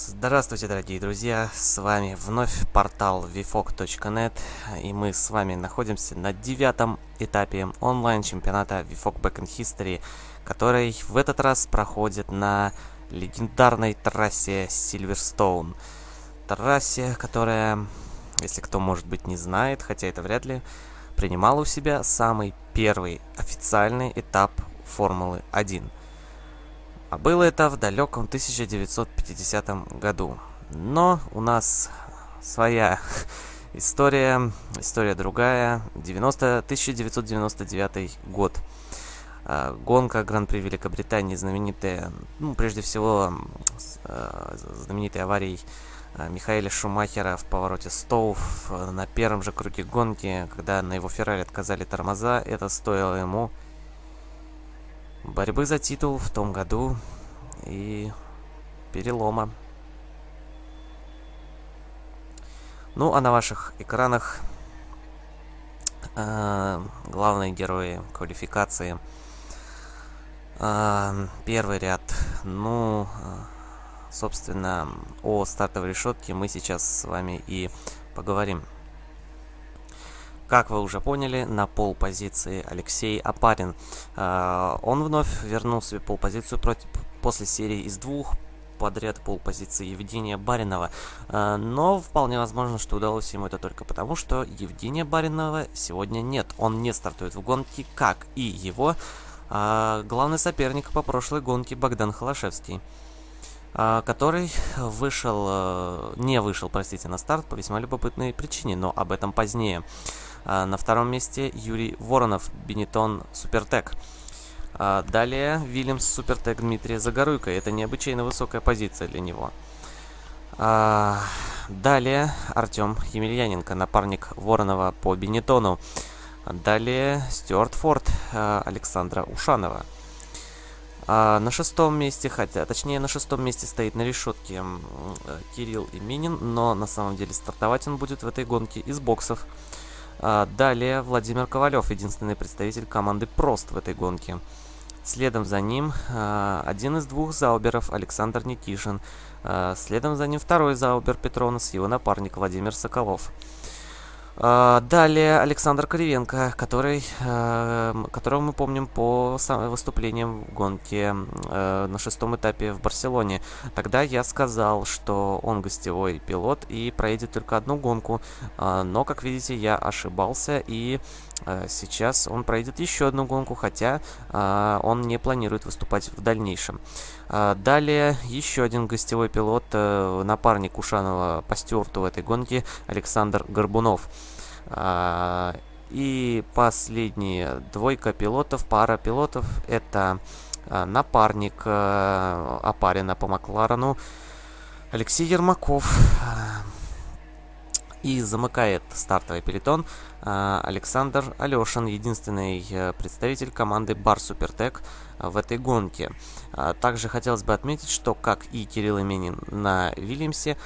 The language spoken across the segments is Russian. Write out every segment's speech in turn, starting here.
Здравствуйте, дорогие друзья! С вами вновь портал vfog.net и мы с вами находимся на девятом этапе онлайн-чемпионата VFOG Back in History, который в этот раз проходит на легендарной трассе Сильверстоун. Трассе, которая, если кто, может быть, не знает, хотя это вряд ли, принимала у себя самый первый официальный этап Формулы 1 – а было это в далеком 1950 году. Но у нас своя история, история другая. 90, 1999 год. А, гонка Гран-при Великобритании знаменитая, ну, прежде всего, а, знаменитой аварией а, Михаэля Шумахера в повороте Стоув на первом же круге гонки, когда на его Феррари отказали тормоза, это стоило ему борьбы за титул в том году и перелома. Ну, а на ваших экранах э, главные герои квалификации. Э, первый ряд. Ну, э, собственно, о стартовой решетке мы сейчас с вами и поговорим. Как вы уже поняли, на пол позиции Алексей Апарин. Э, он вновь вернул себе пол позицию против, после серии из двух подряд пол позиции Евгения Баринова. Э, но вполне возможно, что удалось ему это только потому, что Евгения Баринова сегодня нет. Он не стартует в гонке, как и его э, главный соперник по прошлой гонке Богдан Холошевский который вышел, не вышел, простите, на старт по весьма любопытной причине, но об этом позднее. А, на втором месте Юрий Воронов, Бенетон Супертек. А, далее Вильямс Супертек Дмитрия Загоруйко. Это необычайно высокая позиция для него. А, далее Артем Емельяненко, напарник Воронова по Бенетону. Далее Стюарт Форд Александра Ушанова. На шестом месте, хотя, точнее, на шестом месте стоит на решетке Кирилл Именин, но на самом деле стартовать он будет в этой гонке из боксов. А, далее Владимир Ковалев, единственный представитель команды Прост в этой гонке. Следом за ним а, один из двух зауберов Александр Никишин. А, следом за ним второй заубер Петронус, его напарник Владимир Соколов. А, далее Александр Кривенко, который, э, которого мы помним по выступлениям в гонке э, на шестом этапе в Барселоне. Тогда я сказал, что он гостевой пилот и проедет только одну гонку, а, но, как видите, я ошибался и э, сейчас он проедет еще одну гонку, хотя а, он не планирует выступать в дальнейшем. Далее еще один гостевой пилот, напарник Ушанова по стюарту в этой гонке, Александр Горбунов. А, и последняя двойка пилотов, пара пилотов, это а, напарник а, Апарина по Макларену Алексей Ермаков. И замыкает стартовый пелетон Александр Алешин, единственный э, представитель команды Бар Супертек в этой гонке. Также хотелось бы отметить, что, как и Кирилл Именин на Вильямсе,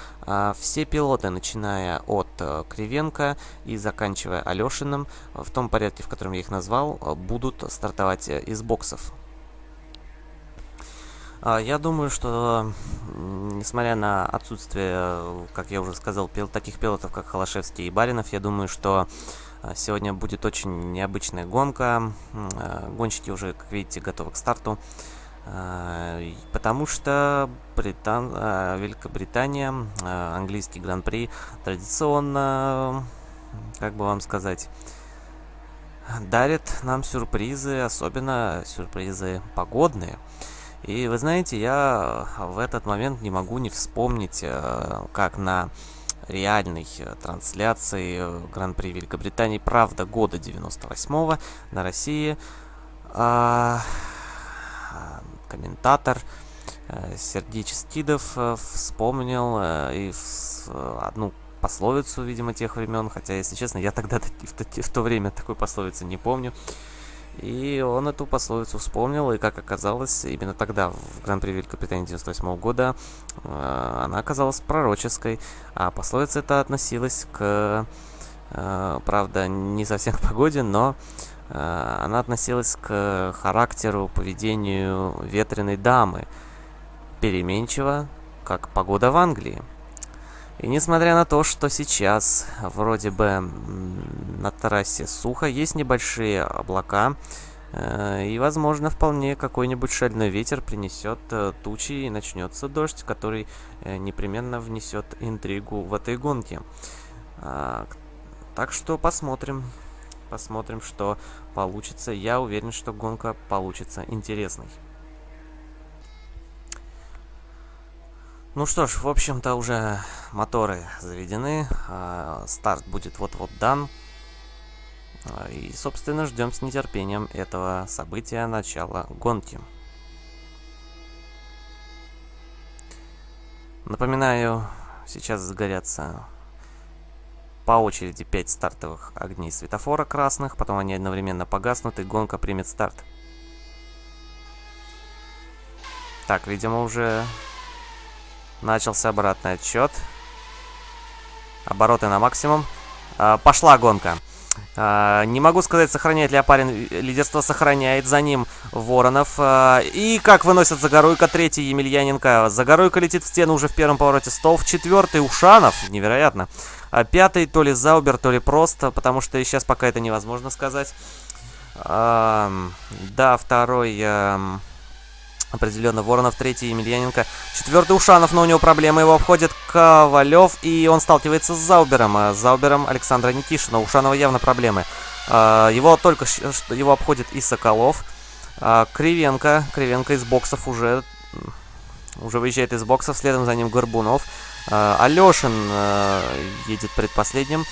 все пилоты, начиная от э, Кривенко и заканчивая Алешиным, в том порядке, в котором я их назвал, будут стартовать э, из боксов. А, я думаю, что, несмотря на отсутствие, как я уже сказал, пил, таких пилотов, как Холошевский и Баринов, я думаю, что а, сегодня будет очень необычная гонка. А, гонщики уже, как видите, готовы к старту. Потому что Британ... Великобритания, английский гран-при традиционно, как бы вам сказать, дарит нам сюрпризы, особенно сюрпризы погодные. И вы знаете, я в этот момент не могу не вспомнить, как на реальной э, трансляции э, Гран-при Великобритании «Правда года 98-го» на России а, комментатор э, Сергей Чистидов вспомнил и одну пословицу, видимо, тех времен, хотя, если честно, я тогда в то время такой пословицы не помню. И он эту пословицу вспомнил, и как оказалось, именно тогда, в Гран-при Великобритании 98 года, э, она оказалась пророческой, а пословица эта относилась к, э, правда, не совсем к погоде, но э, она относилась к характеру, поведению ветреной дамы. Переменчиво, как погода в Англии. И несмотря на то, что сейчас вроде бы на трассе сухо, есть небольшие облака, э, и, возможно, вполне какой-нибудь шальной ветер принесет э, тучи и начнется дождь, который э, непременно внесет интригу в этой гонке. А, так что посмотрим. Посмотрим, что получится. Я уверен, что гонка получится интересной. Ну что ж, в общем-то уже моторы заведены, э, старт будет вот-вот дан. Э, и, собственно, ждем с нетерпением этого события начала гонки. Напоминаю, сейчас загорятся по очереди 5 стартовых огней светофора красных, потом они одновременно погаснут и гонка примет старт. Так, видимо, уже Начался обратный отсчет. Обороты на максимум. А, пошла гонка. А, не могу сказать, сохраняет ли Апарин лидерство, сохраняет за ним Воронов. А, и как выносят Загоруйка, третий Емельяненко. Загоруйка летит в стену уже в первом повороте столб. Четвертый Ушанов, невероятно. А пятый то ли Заубер, то ли просто, потому что сейчас пока это невозможно сказать. А, да, второй... А, Определенно, Воронов третий, Емельяненко четвертый, Ушанов, но у него проблемы, его обходит Ковалев, и он сталкивается с Заубером, а, с Заубером Александра Никишина, у Ушанова явно проблемы. А, его только что его обходит и Соколов, Кривенко, Кривенко из боксов уже, уже выезжает из боксов, следом за ним Горбунов. Алешин едет предпоследним.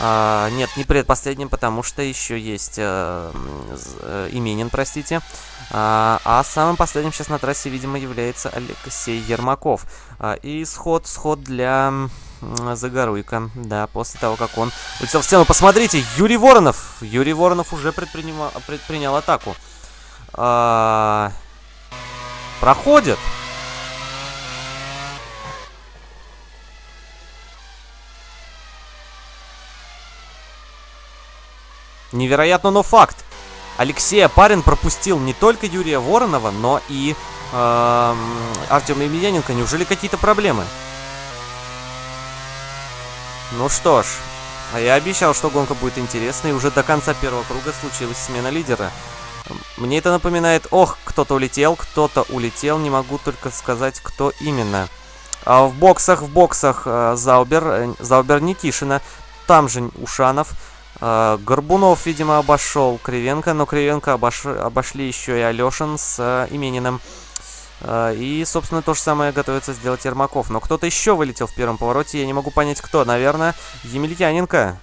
Нет, не предпоследним, потому что еще есть э, э, Именин, простите. А, а самым последним сейчас на трассе, видимо, является Алексей Ермаков. А, и сход, сход для Загоруйка. Да, после того, как он улетел в стену. Посмотрите, Юрий Воронов. Юрий Воронов уже предпринял, предпринял атаку. А, проходит. Невероятно, но факт. Алексей Апарин пропустил не только Юрия Воронова, но и э, Артема Емельяненко. Неужели какие-то проблемы? Ну что ж, а я обещал, что гонка будет интересной, и уже до конца первого круга случилась смена лидера. Мне это напоминает, ох, кто-то улетел, кто-то улетел, не могу только сказать, кто именно. А в боксах, в боксах э, Заубер, э, Заубер Никишина, там же Ушанов, Горбунов, видимо, обошел Кривенко, но Кривенко обош... обошли еще и Алешин с uh, Имениным. Uh, и, собственно, то же самое готовится сделать Ермаков. Но кто-то еще вылетел в первом повороте, я не могу понять, кто. Наверное, Емельяненко.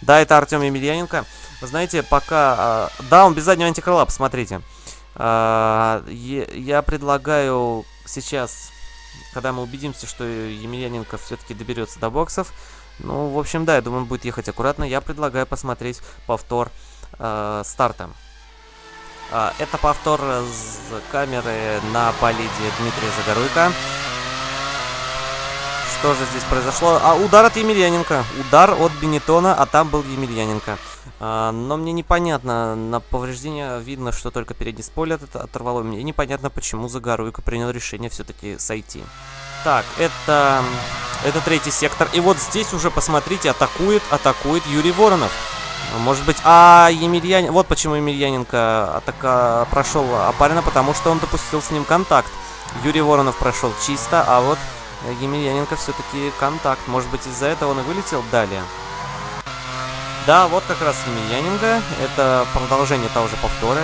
Да, это Артем Емельяненко. Вы знаете, пока... Да, он без заднего антикрыла, посмотрите. Я предлагаю сейчас, когда мы убедимся, что Емельяненко все-таки доберется до боксов, ну, в общем, да, я думаю, он будет ехать аккуратно. Я предлагаю посмотреть повтор э, старта. Э, это повтор с камеры на болиде Дмитрия Загоруйка. Что же здесь произошло? А, удар от Емельяненко. Удар от Бенетона, а там был Емельяненко. А, но мне непонятно, на повреждение видно, что только передний спойлер оторвало. Мне непонятно, почему Загоруйко принял решение все-таки сойти. Так, это... Это третий сектор. И вот здесь уже, посмотрите, атакует, атакует Юрий Воронов. Может быть... А, Емельянин... Вот почему Емельяненко атака прошел Апарина, потому что он допустил с ним контакт. Юрий Воронов прошел чисто, а вот Емельяненко все-таки контакт. Может быть, из-за этого он и вылетел далее. Да, вот как раз Емельяненко. Это продолжение того же повтора.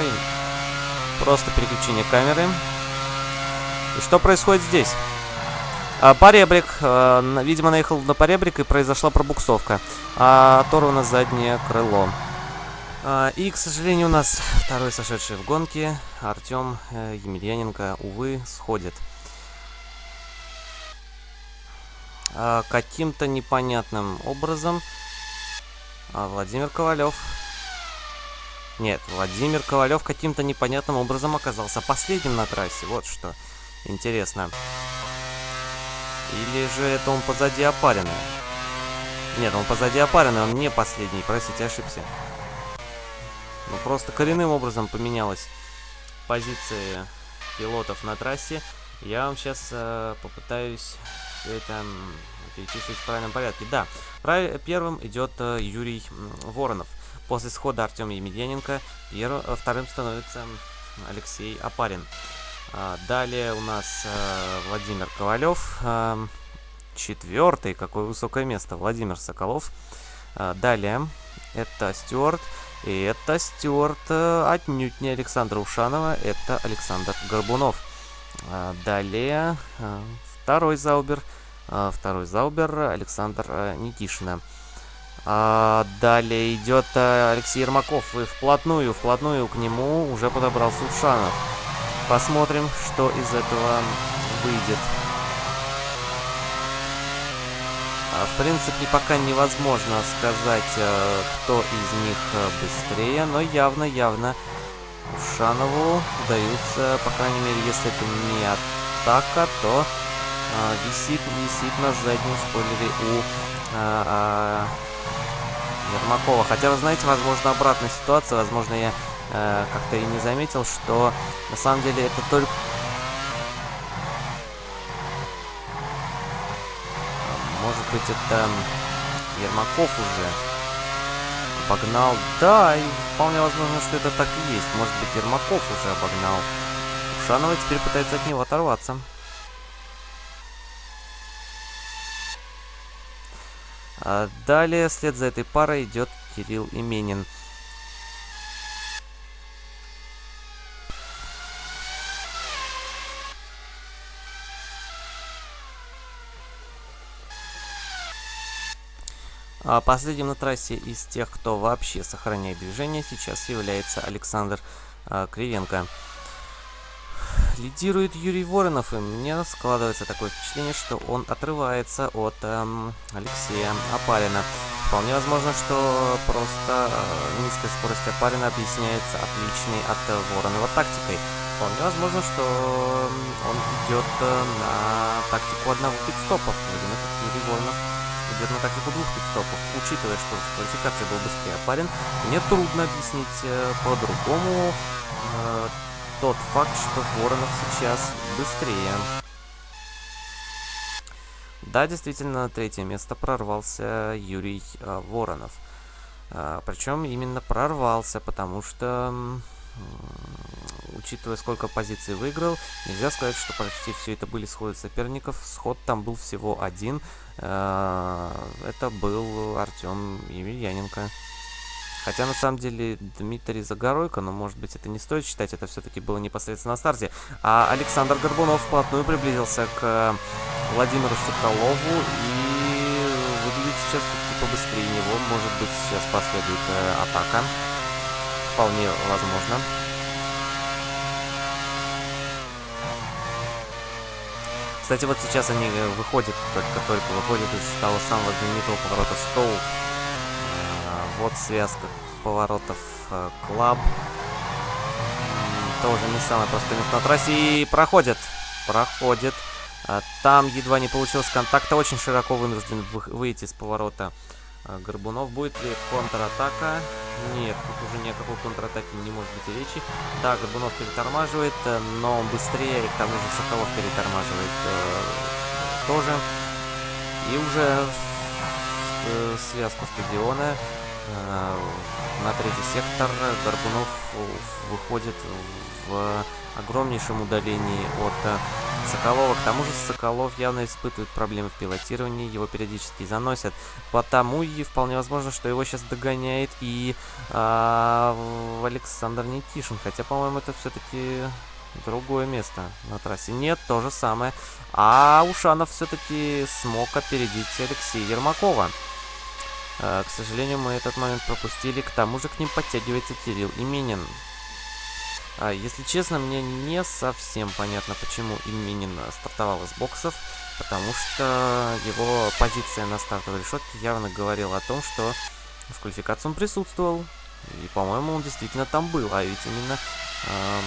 Просто переключение камеры. И что происходит здесь? А, поребрик, а, видимо, наехал на поребрик и произошла пробуксовка. А, оторвано заднее крыло. А, и, к сожалению, у нас второй сошедший в гонке, Артем э, Емельяненко, увы, сходит. Каким-то непонятным образом Владимир Ковалев... Нет, Владимир Ковалев каким-то непонятным образом оказался последним на трассе. Вот что интересно. Или же это он позади опаренный? Нет, он позади опаренный, он не последний. Простите, ошибся. Ну, просто коренным образом поменялась позиция пилотов на трассе. Я вам сейчас э, попытаюсь это перечислить в правильном порядке. Да, первым идет э, Юрий Воронов. После схода Артема Емельяненко пер... Э, вторым становится Алексей Апарин. А, далее у нас э, Владимир Ковалев. Э, четвертый, какое высокое место, Владимир Соколов. А, далее это Стюарт. И это Стюарт э, отнюдь не Александра Ушанова, это Александр Горбунов. Далее э, второй Заубер. Второй Заубер Александр э, Никишина. А, далее идет Алексей Ермаков. И вплотную, вплотную к нему уже подобрался Ушанов. Посмотрим, что из этого выйдет. А, в принципе, пока невозможно сказать, э, кто из них э, быстрее, но явно-явно Ушанову удаются, по крайней мере, если это не атака, то а, висит, висит на заднем спойлере у а, а, Ермакова. Хотя, вы знаете, возможно, обратная ситуация, возможно, я а, как-то и не заметил, что на самом деле это только Может быть, это Ермаков уже обогнал. Да, и вполне возможно, что это так и есть. Может быть, Ермаков уже обогнал. Ушанова теперь пытается от него оторваться. А далее, вслед за этой парой идет Кирилл Именин. Последним на трассе из тех, кто вообще сохраняет движение, сейчас является Александр а, Кривенко. Лидирует Юрий Воронов, и мне складывается такое впечатление, что он отрывается от эм, Алексея Апарина. Вполне возможно, что просто э, низкая скорость Апарина объясняется отличной от э, Воронова тактикой. Вполне возможно, что он идет э, на тактику одного пидстопа, в как Юрий Воронов идет на тактику двух пидстопов. Учитывая, что в квалификации был быстрее парень, мне трудно объяснить э, по-другому э, тот факт, что Воронов сейчас быстрее. Да, действительно, на третье место прорвался Юрий э, Воронов. Э, причем именно прорвался, потому что учитывая, сколько позиций выиграл, нельзя сказать, что почти все это были сходы соперников. Сход там был всего один. Э, это был Артем Емельяненко. Хотя, на самом деле, Дмитрий Загоройко, но, может быть, это не стоит считать, это все-таки было непосредственно на старте. А Александр Горбунов вплотную приблизился к Владимиру Соколову и выглядит сейчас все-таки побыстрее него. Может быть, сейчас последует э, атака. Вполне возможно. Кстати, вот сейчас они э, выходят, только-только выходят из того самого знаменитого поворота Стоу. А, вот связка поворотов э, Клаб. Тоже не самое простое место на трассе. И проходят. Проходит. Там едва не получилось контакта. Очень широко вынужден выйти с поворота Горбунов. Будет ли контратака? Нет, тут уже ни о какой контратаке не может быть и речи. Да, Горбунов перетормаживает, э, но он быстрее, и к тому же Соколов перетормаживает э, тоже. И уже э, связку стадиона э, на третий сектор Горбунов выходит в огромнейшем удалении от э, Соколова. К тому же Соколов явно испытывает проблемы в пилотировании, его периодически заносят. Потому и вполне возможно, что его сейчас догоняет и э, Александр Никишин. Хотя, по-моему, это все-таки другое место на трассе. Нет, то же самое. А Ушанов все-таки смог опередить Алексея Ермакова. Э, к сожалению, мы этот момент пропустили. К тому же к ним подтягивается Кирилл Именин. А, если честно, мне не совсем понятно, почему Именин стартовал из боксов, потому что его позиция на стартовой решетке явно говорила о том, что в квалификации он присутствовал. И, по-моему, он действительно там был. А ведь именно эм,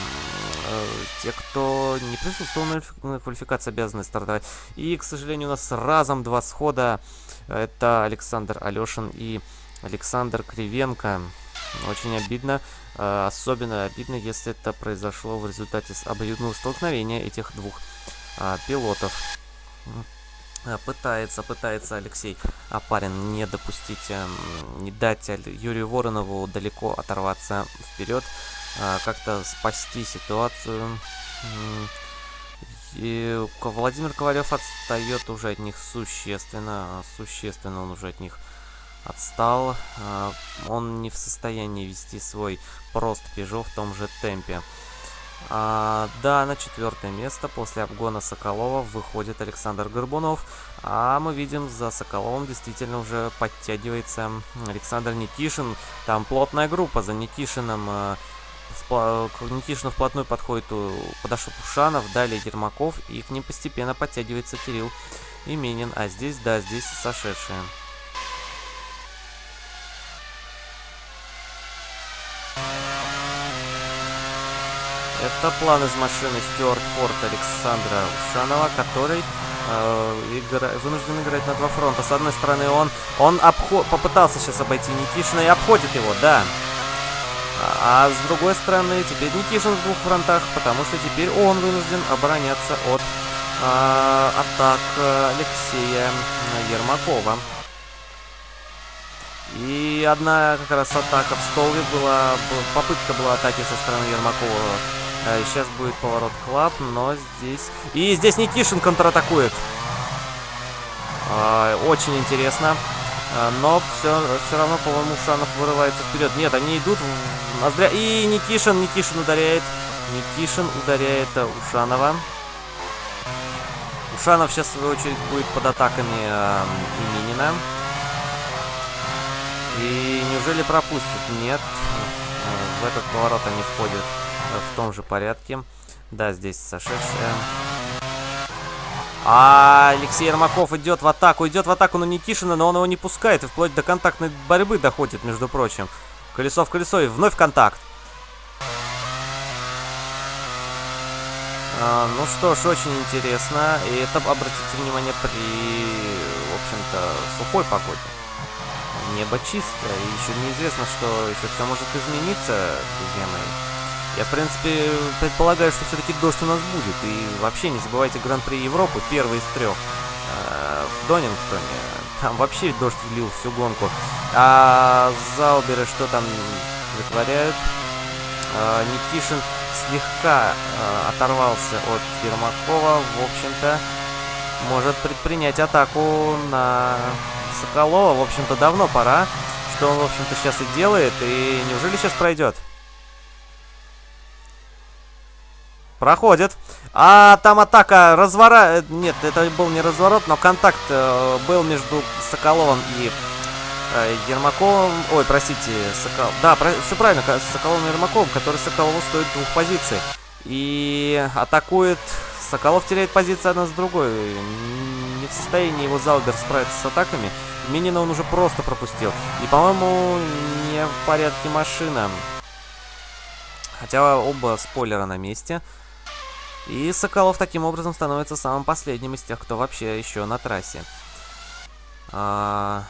э, те, кто не присутствовал на квалификации, обязаны стартовать. И, к сожалению, у нас разом два схода. Это Александр Алешин и Александр Кривенко. Очень обидно. Э, особенно обидно, если это произошло в результате обоюдного столкновения этих двух э, пилотов. Э, пытается, пытается Алексей Апарин не допустить, не дать Юрию Воронову далеко оторваться вперед, как-то спасти ситуацию. И Владимир Ковалев отстает уже от них существенно, существенно он уже от них отстал. А, он не в состоянии вести свой прост Пежо в том же темпе. А, да, на четвертое место после обгона Соколова выходит Александр Горбунов. А мы видим, за Соколовым действительно уже подтягивается Александр Никишин. Там плотная группа за Никишином. А, к Никишину вплотную подходит подошел Пушанов, далее Ермаков. И к ним постепенно подтягивается Кирилл Именин. А здесь, да, здесь сошедшие. Это план из машины Стюарт Форд Александра Ушанова, который э, игра... вынужден играть на два фронта. С одной стороны, он, он обход... попытался сейчас обойти Никишина и обходит его, да. А, а с другой стороны, теперь Никишин в двух фронтах, потому что теперь он вынужден обороняться от э, атак Алексея Ермакова. И одна как раз атака в столбе была, попытка была атаки со стороны Ермакова сейчас будет поворот клаб, но здесь... И здесь Никишин контратакует. А, очень интересно. А, но все, все равно, по-моему, Ушанов вырывается вперед. Нет, они идут в ноздря. И Никишин, Никишин ударяет. Никишин ударяет Ушанова. Ушанов сейчас, в свою очередь, будет под атаками э, Именина. И неужели пропустит? Нет. В этот поворот они входят в том же порядке. Да, здесь сошедшая. А Алексей Ермаков идет в атаку, идет в атаку на Никишина, но он его не пускает и вплоть до контактной борьбы доходит, между прочим. Колесо в колесо и вновь контакт. А, ну что ж, очень интересно. И это, обратите внимание, при, в общем-то, сухой погоде. Небо чистое, и еще неизвестно, что еще все может измениться, друзья мои. Я, в принципе, предполагаю, что все-таки дождь у нас будет. И вообще не забывайте Гран-при Европы, первый из трех. Э, в Донингтоне. Там вообще дождь влил всю гонку. А Зауберы что там вытворяют? А, Никишин слегка а, оторвался от Ермакова. В общем-то, может предпринять атаку на Соколова. В общем-то, давно пора. Что он, в общем-то, сейчас и делает. И неужели сейчас пройдет? Проходит. А там атака развора... Нет, это был не разворот, но контакт э, был между Соколовым и э, Ермаковым. Ой, простите, Сокол... Да, про... все правильно, Соколовым и Ермаковым, который Соколову стоит двух позиций. И атакует... Соколов теряет позиции одна с другой. Не в состоянии его Залбер справиться с атаками. Минина он уже просто пропустил. И, по-моему, не в порядке машина. Хотя оба спойлера на месте. И Соколов таким образом становится самым последним из тех, кто вообще еще на трассе. А,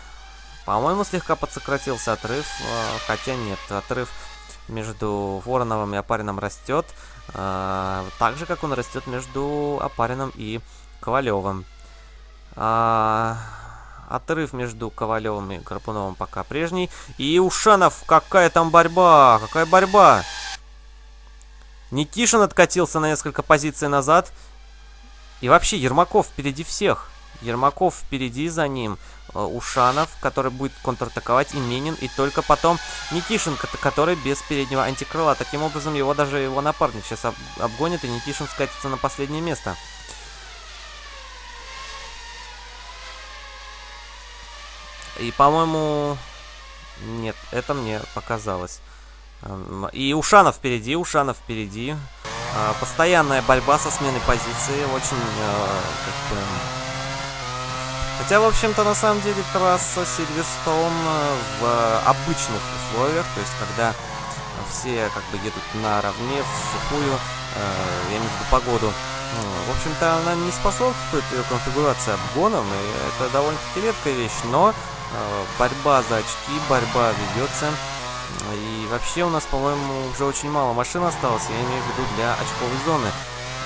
По-моему, слегка подсократился отрыв, а, хотя нет, отрыв между Вороновым и Апарином растет, а, так же, как он растет между Апарином и Ковалевым. А, отрыв между Ковалевым и Карпуновым пока прежний. И Ушанов, какая там борьба, какая борьба! Никишин откатился на несколько позиций назад. И вообще, Ермаков впереди всех. Ермаков впереди за ним. Э, Ушанов, который будет контратаковать, и Менин, и только потом Никишин, который без переднего антикрыла. Таким образом, его даже его напарник сейчас об обгонит, и Никишин скатится на последнее место. И, по-моему... Нет, это мне показалось. И Ушанов впереди, Ушанов впереди. А, постоянная борьба со сменой позиции. Очень, а, как. Хотя, в общем-то, на самом деле трасса Сильверстоун а, в обычных условиях, то есть когда все как бы едут наравне, в сухую, я имею в виду погоду, ну, в общем-то, она не способствует ее конфигурации обгоном, и это довольно-таки редкая вещь, но борьба за очки, борьба ведется И вообще у нас, по-моему, уже очень мало машин осталось, я имею в виду для очковой зоны.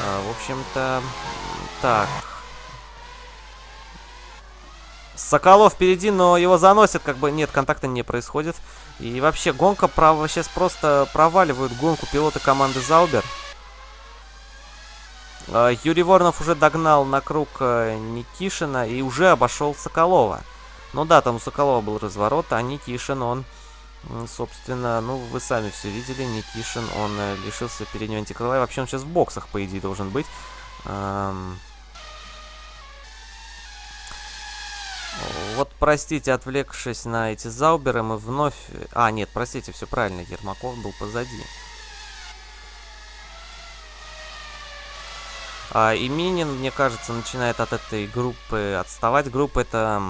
А, в общем-то, так. Соколов впереди, но его заносят, как бы нет, контакта не происходит. И вообще гонка прав... сейчас просто проваливают гонку пилоты команды Заубер. А, Юрий Воронов уже догнал на круг э, Никишина и уже обошел Соколова. Ну да, там у Соколова был разворот, а Никишин, он, собственно, ну вы сами все видели, Никишин, он э, лишился переднего антикрыла. Вообще он сейчас в боксах, по идее, должен быть. Вот, простите, отвлекшись на эти зауберы, мы вновь... А, нет, простите, все правильно, Ермаков был позади. А, и Минин, мне кажется, начинает от этой группы отставать. Группа эта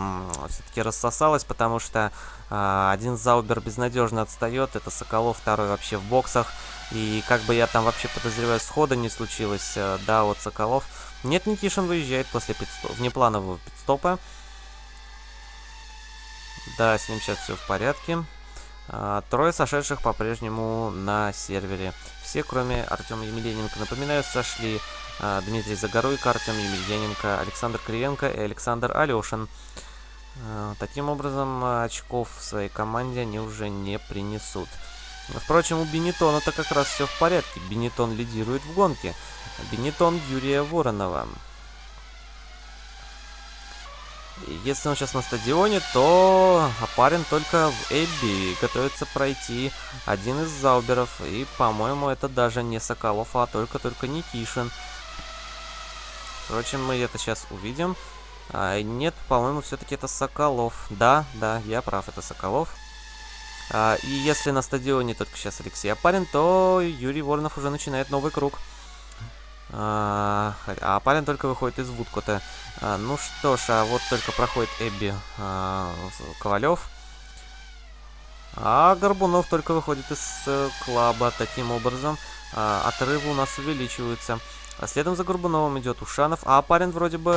все-таки рассосалась, потому что один Заубер безнадежно отстает. Это Соколов, второй вообще в боксах. И как бы я там вообще подозреваю, схода не случилось, а, да, вот Соколов. Нет, Никишин выезжает после пидстоп, внепланового пидстопа. Да, с ним сейчас все в порядке. А, трое сошедших по-прежнему на сервере. Все, кроме Артема Емельяненко, напоминаю, сошли а, Дмитрий Загоруйко, Артем Емельяненко, Александр Кривенко и Александр Алешин. А, таким образом, очков в своей команде они уже не принесут. Впрочем, у Бенетона-то как раз все в порядке. Бенетон лидирует в гонке. Бенетон Юрия Воронова. Если он сейчас на стадионе, то Апарин только в Эбби готовится пройти один из Зауберов. И, по-моему, это даже не Соколов, а только-только Никишин. Впрочем, мы это сейчас увидим. А, нет, по-моему, все-таки это Соколов. Да, да, я прав, это Соколов. А, и если на стадионе только сейчас Алексей Апарин, то Юрий Воронов уже начинает новый круг. А, а парень только выходит из Вудкота. А, ну что ж, а вот только проходит Эбби а, Ковалев. А Горбунов только выходит из э, клаба. Таким образом, а, отрывы у нас увеличиваются. А следом за Горбуновым идет Ушанов. А парень вроде бы...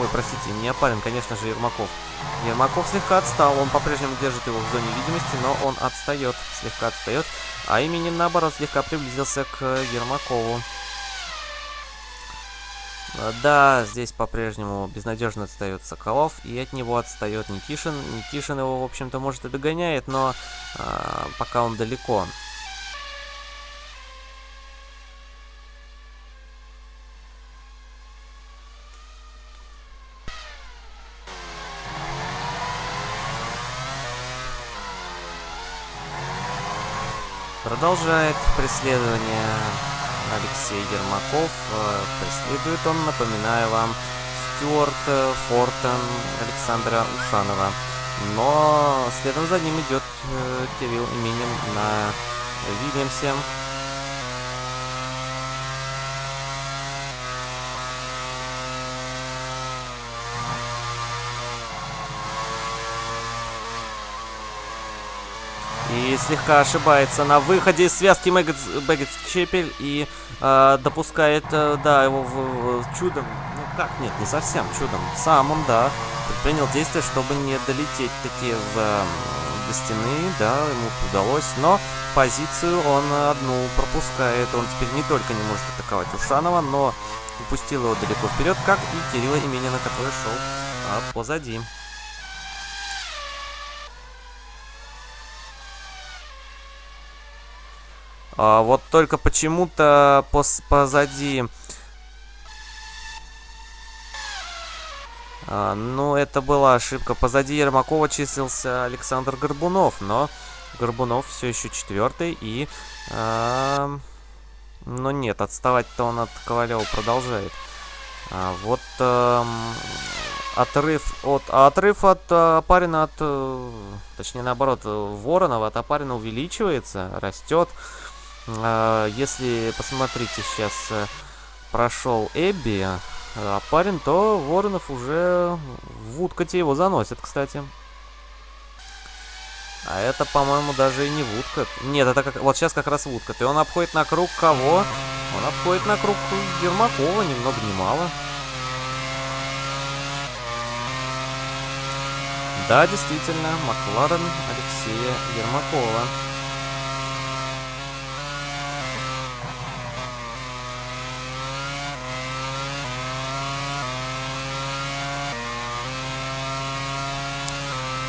Ой, простите, не парень, конечно же, Ермаков. Ермаков слегка отстал. Он по-прежнему держит его в зоне видимости, но он отстает. Слегка отстает. А именем, наоборот, слегка приблизился к Ермакову. Да, здесь по-прежнему безнадежно отстает Соколов, и от него отстает Никишин. Никишин его, в общем-то, может и догоняет, но а, пока он далеко. Продолжает преследование Алексей Ермаков. Э, преследует он, напоминаю вам, Стюарт э, Фортон Александра Ушанова. Но следом за ним идет э, Кирилл Именин на Вильямсе. Слегка ошибается на выходе из связки Бэггетс Чепель и э, допускает, э, да, его в, в чудом. Ну как, нет, не совсем чудом. Сам он, да, предпринял действия, чтобы не долететь таки в, э, до стены, да, ему удалось. Но позицию он одну пропускает. Он теперь не только не может атаковать Ушанова, но упустил его далеко вперед, как и Кирилла Именина, который шел а, позади. А, вот только почему-то позади... А, ну, это была ошибка. Позади Ермакова числился Александр Горбунов, но Горбунов все еще четвертый и... А, ну нет, отставать-то он от Ковалева продолжает. А, вот а, отрыв от... А отрыв от а, Апарина от... Э, точнее, наоборот, Воронова от Апарина увеличивается, растет. А, если посмотрите, сейчас э, прошел Эбби, а парень, то Воронов уже в Вудкоте его заносит, кстати. А это, по-моему, даже и не Вудкот. Нет, это как... Вот сейчас как раз Вудкот. И он обходит на круг кого? Он обходит на круг Ермакова, ни много ни мало. Да, действительно, Макларен Алексея Ермакова.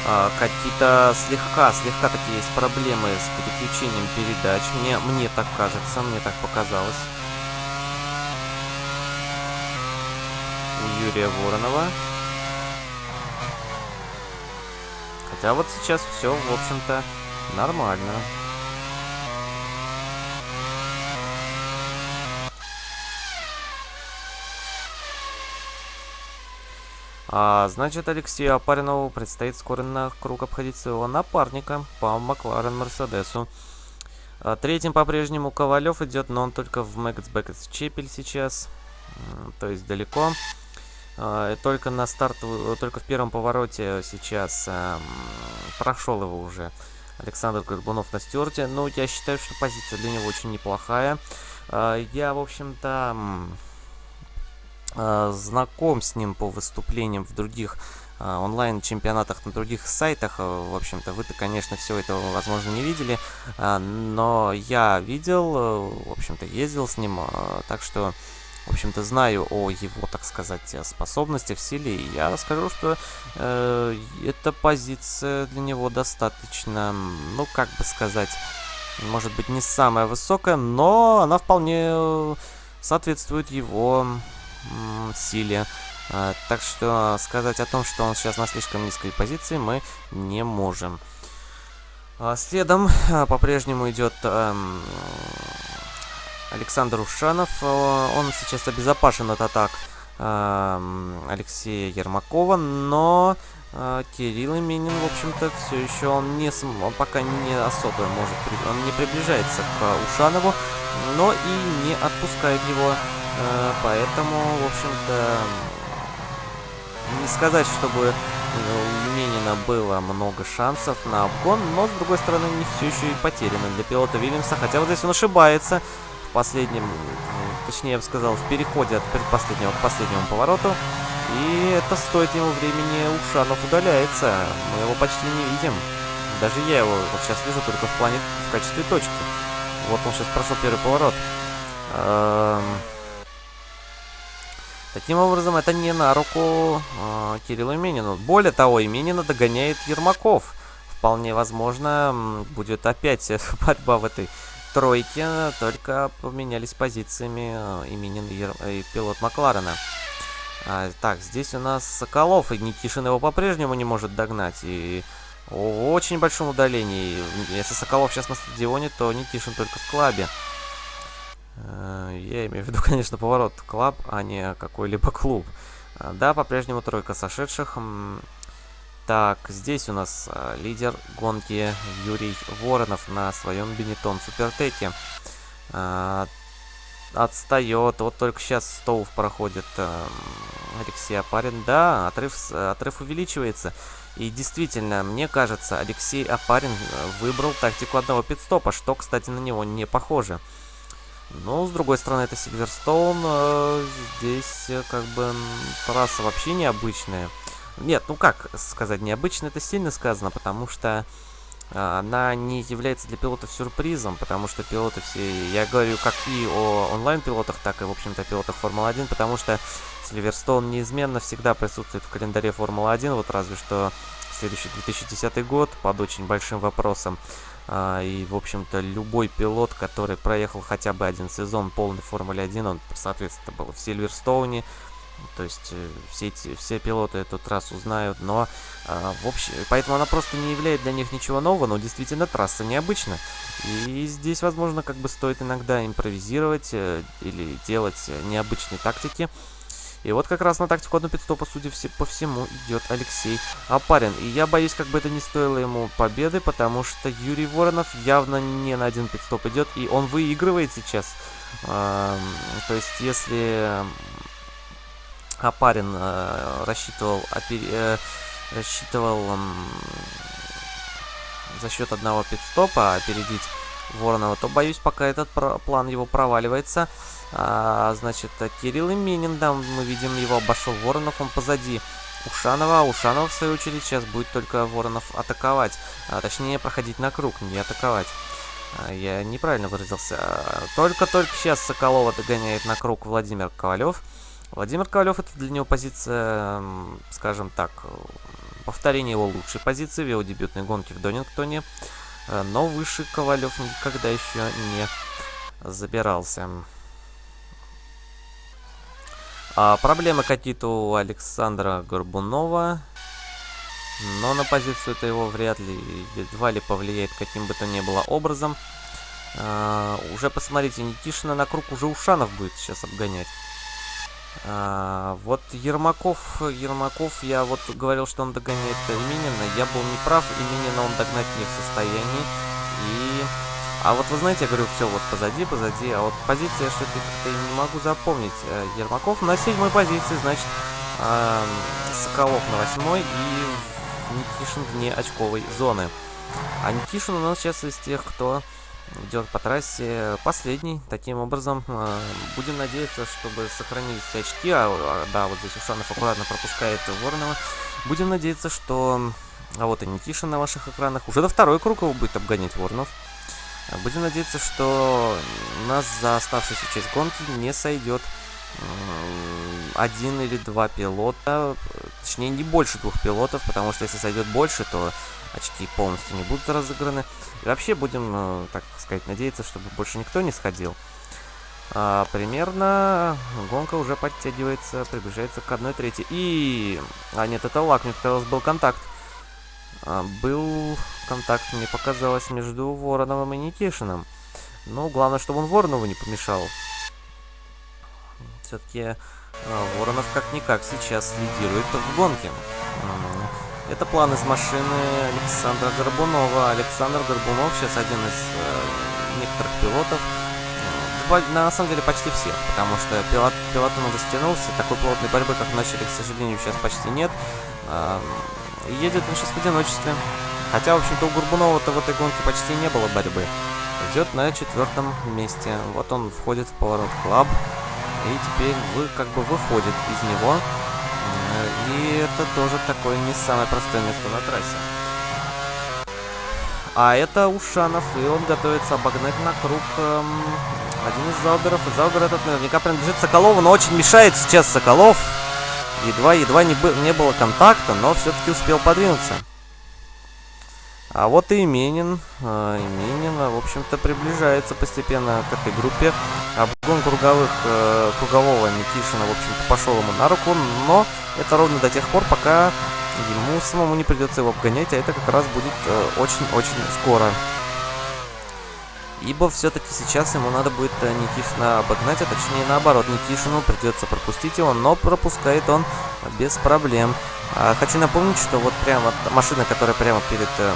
А, какие-то слегка, слегка такие есть проблемы с переключением передач. Мне, мне так кажется, мне так показалось. У Юрия Воронова. Хотя вот сейчас все, в общем-то, нормально. А, значит, Алексею Апаринову предстоит скоро на круг обходить своего напарника по Макларен Мерседесу. А, третьим по-прежнему Ковалев идет, но он только в Мэггетс Бэкетс Чепель сейчас. То есть далеко. А, только на старт, только в первом повороте сейчас а, прошел его уже Александр Горбунов на стерте. Ну, я считаю, что позиция для него очень неплохая. А, я, в общем-то знаком с ним по выступлениям в других э, онлайн-чемпионатах на других сайтах. Э, в общем-то, вы-то, конечно, все это, возможно, не видели, но я видел, в общем-то, ездил с ним, так что, в общем-то, знаю о его, так сказать, способностях, силе, и я скажу, что э, эта позиция для него достаточно, ну, как бы сказать, может быть, не самая высокая, но она вполне соответствует его силе. А, так что сказать о том, что он сейчас на слишком низкой позиции, мы не можем. А, следом а, по-прежнему идет эм, Александр Ушанов. Он сейчас обезопасен от атак эм, Алексея Ермакова, но Кирилл Именин, в общем-то, все еще он не он пока не особо может, он не приближается к Ушанову, но и не отпускает его Э, поэтому, в общем-то, не сказать, чтобы у Минина было много шансов на обгон, но, с другой стороны, не все еще и потеряно для пилота Вильямса. Хотя вот здесь он ошибается в последнем, точнее, я бы сказал, в переходе от предпоследнего к последнему повороту. И это стоит ему времени. Ушанов удаляется. Мы его почти не видим. Даже я его вот сейчас вижу только в плане в качестве точки. Вот он сейчас прошел первый поворот. Эм... Таким образом, это не на руку э, Кириллу Именину. Более того, Именина догоняет Ермаков. Вполне возможно, будет опять борьба в этой тройке, только поменялись позициями э, Именин и, и пилот Макларена. А, так, здесь у нас Соколов, и Никишин его по-прежнему не может догнать. И в очень большом удалении. Если Соколов сейчас на стадионе, то Никишин только в клабе. Э, я имею в виду, конечно, поворот клаб, а не какой-либо клуб. Э, да, по-прежнему тройка сошедших. Так, здесь у нас э, лидер гонки Юрий Воронов на своем Бенетон Супертеке. Отстает. Вот только сейчас Стоув проходит Алексей Апарин. Да, отрыв, отрыв увеличивается. И действительно, мне кажется, Алексей Апарин выбрал тактику одного пидстопа, что, кстати, на него не похоже. Но, с другой стороны, это Сильверстоун. Э, здесь, э, как бы, трасса вообще необычная. Нет, ну как сказать, необычно это сильно сказано, потому что э, она не является для пилотов сюрпризом, потому что пилоты все... Я говорю как и о онлайн-пилотах, так и, в общем-то, пилотах Формулы-1, потому что Сильверстоун неизменно всегда присутствует в календаре Формулы-1, вот разве что следующий 2010 год под очень большим вопросом. А, и, в общем-то, любой пилот, который проехал хотя бы один сезон полной Формулы 1, он, соответственно, был в Сильверстоуне. То есть э, все, эти, все пилоты эту трассу знают, но э, в общем, поэтому она просто не является для них ничего нового, но действительно трасса необычна. И здесь, возможно, как бы стоит иногда импровизировать э, или делать необычные тактики. И вот как раз на тактику одну пидстопа, судя по всему, идет Алексей Апарин. И я боюсь, как бы это не стоило ему победы, потому что Юрий Воронов явно не на один пидстоп идет, и он выигрывает сейчас. то есть, если Апарин э, рассчитывал, э, рассчитывал за счет одного пидстопа опередить Воронова, то боюсь, пока этот план его проваливается. А, значит, Кирилл Именин, да, мы видим, его обошел Воронов, он позади Ушанова. А Ушанов, в свою очередь, сейчас будет только Воронов атаковать. А, точнее, проходить на круг, не атаковать. А, я неправильно выразился. Только-только сейчас Соколова догоняет на круг Владимир Ковалев. Владимир Ковалев это для него позиция, скажем так, повторение его лучшей позиции в его дебютной гонке в Донингтоне, э, но выше Ковалев никогда еще не забирался. А проблемы какие-то у Александра Горбунова, но на позицию это его вряд ли, едва ли повлияет каким бы то ни было образом. А, уже посмотрите, Никишина на круг уже Ушанов будет сейчас обгонять. А, вот Ермаков, Ермаков, я вот говорил, что он догоняет Минина. Я был неправ, и Минина он догнать не в состоянии. А вот вы знаете, я говорю, все вот позади, позади, а вот позиция что-то как-то не могу запомнить. Э, Ермаков на седьмой позиции, значит, э, Соколов на восьмой и Никишин вне очковой зоны. А Никишин у нас сейчас из тех, кто идет по трассе последний. Таким образом, э, будем надеяться, чтобы сохранились все очки. А, а, да, вот здесь Ушанов аккуратно пропускает Воронова. Будем надеяться, что... А вот и Никишин на ваших экранах. Уже до второй круг его будет обгонять Воронов. Будем надеяться, что нас за оставшуюся часть гонки не сойдет один или два пилота, точнее не больше двух пилотов, потому что если сойдет больше, то очки полностью не будут разыграны. И вообще будем, э, так сказать, надеяться, чтобы больше никто не сходил. А, примерно гонка уже подтягивается, приближается к 1 трети. И... А нет, это лак, мне показалось, был контакт. А, был контакт, мне показалось, между Вороновым и Никишиным. Ну, главное, чтобы он Воронову не помешал. Все-таки а, Воронов как-никак сейчас лидирует в гонке. Это план из машины Александра Горбунова. Александр Горбунов сейчас один из э, некоторых пилотов. На самом деле почти всех, потому что пилот, пилот он растянулся. Такой плотной борьбы, как начали, к сожалению, сейчас почти нет. Э, едет он сейчас в одиночестве. Хотя, в общем-то, у Горбунова-то в этой гонке почти не было борьбы. Идет на четвертом месте. Вот он входит в поворот клаб. И теперь вы как бы выходит из него. И это тоже такое не самое простое место на трассе. А это Ушанов, и он готовится обогнать на круг эм, один из Зауберов. И Заубер этот наверняка принадлежит Соколову, но очень мешает сейчас Соколов. Едва-едва не, не было контакта, но все-таки успел подвинуться. А вот и Именин. Э, Именин, в общем-то, приближается постепенно к этой группе. Обгон круговых, э, кругового Никишина, в общем-то, пошел ему на руку, но это ровно до тех пор, пока ему самому не придется его обгонять, а это как раз будет очень-очень э, скоро. Ибо все-таки сейчас ему надо будет э, Никишина обогнать, а точнее наоборот, Никишину придется пропустить его, но пропускает он без проблем. А, хочу напомнить, что вот прямо машина, которая прямо перед э,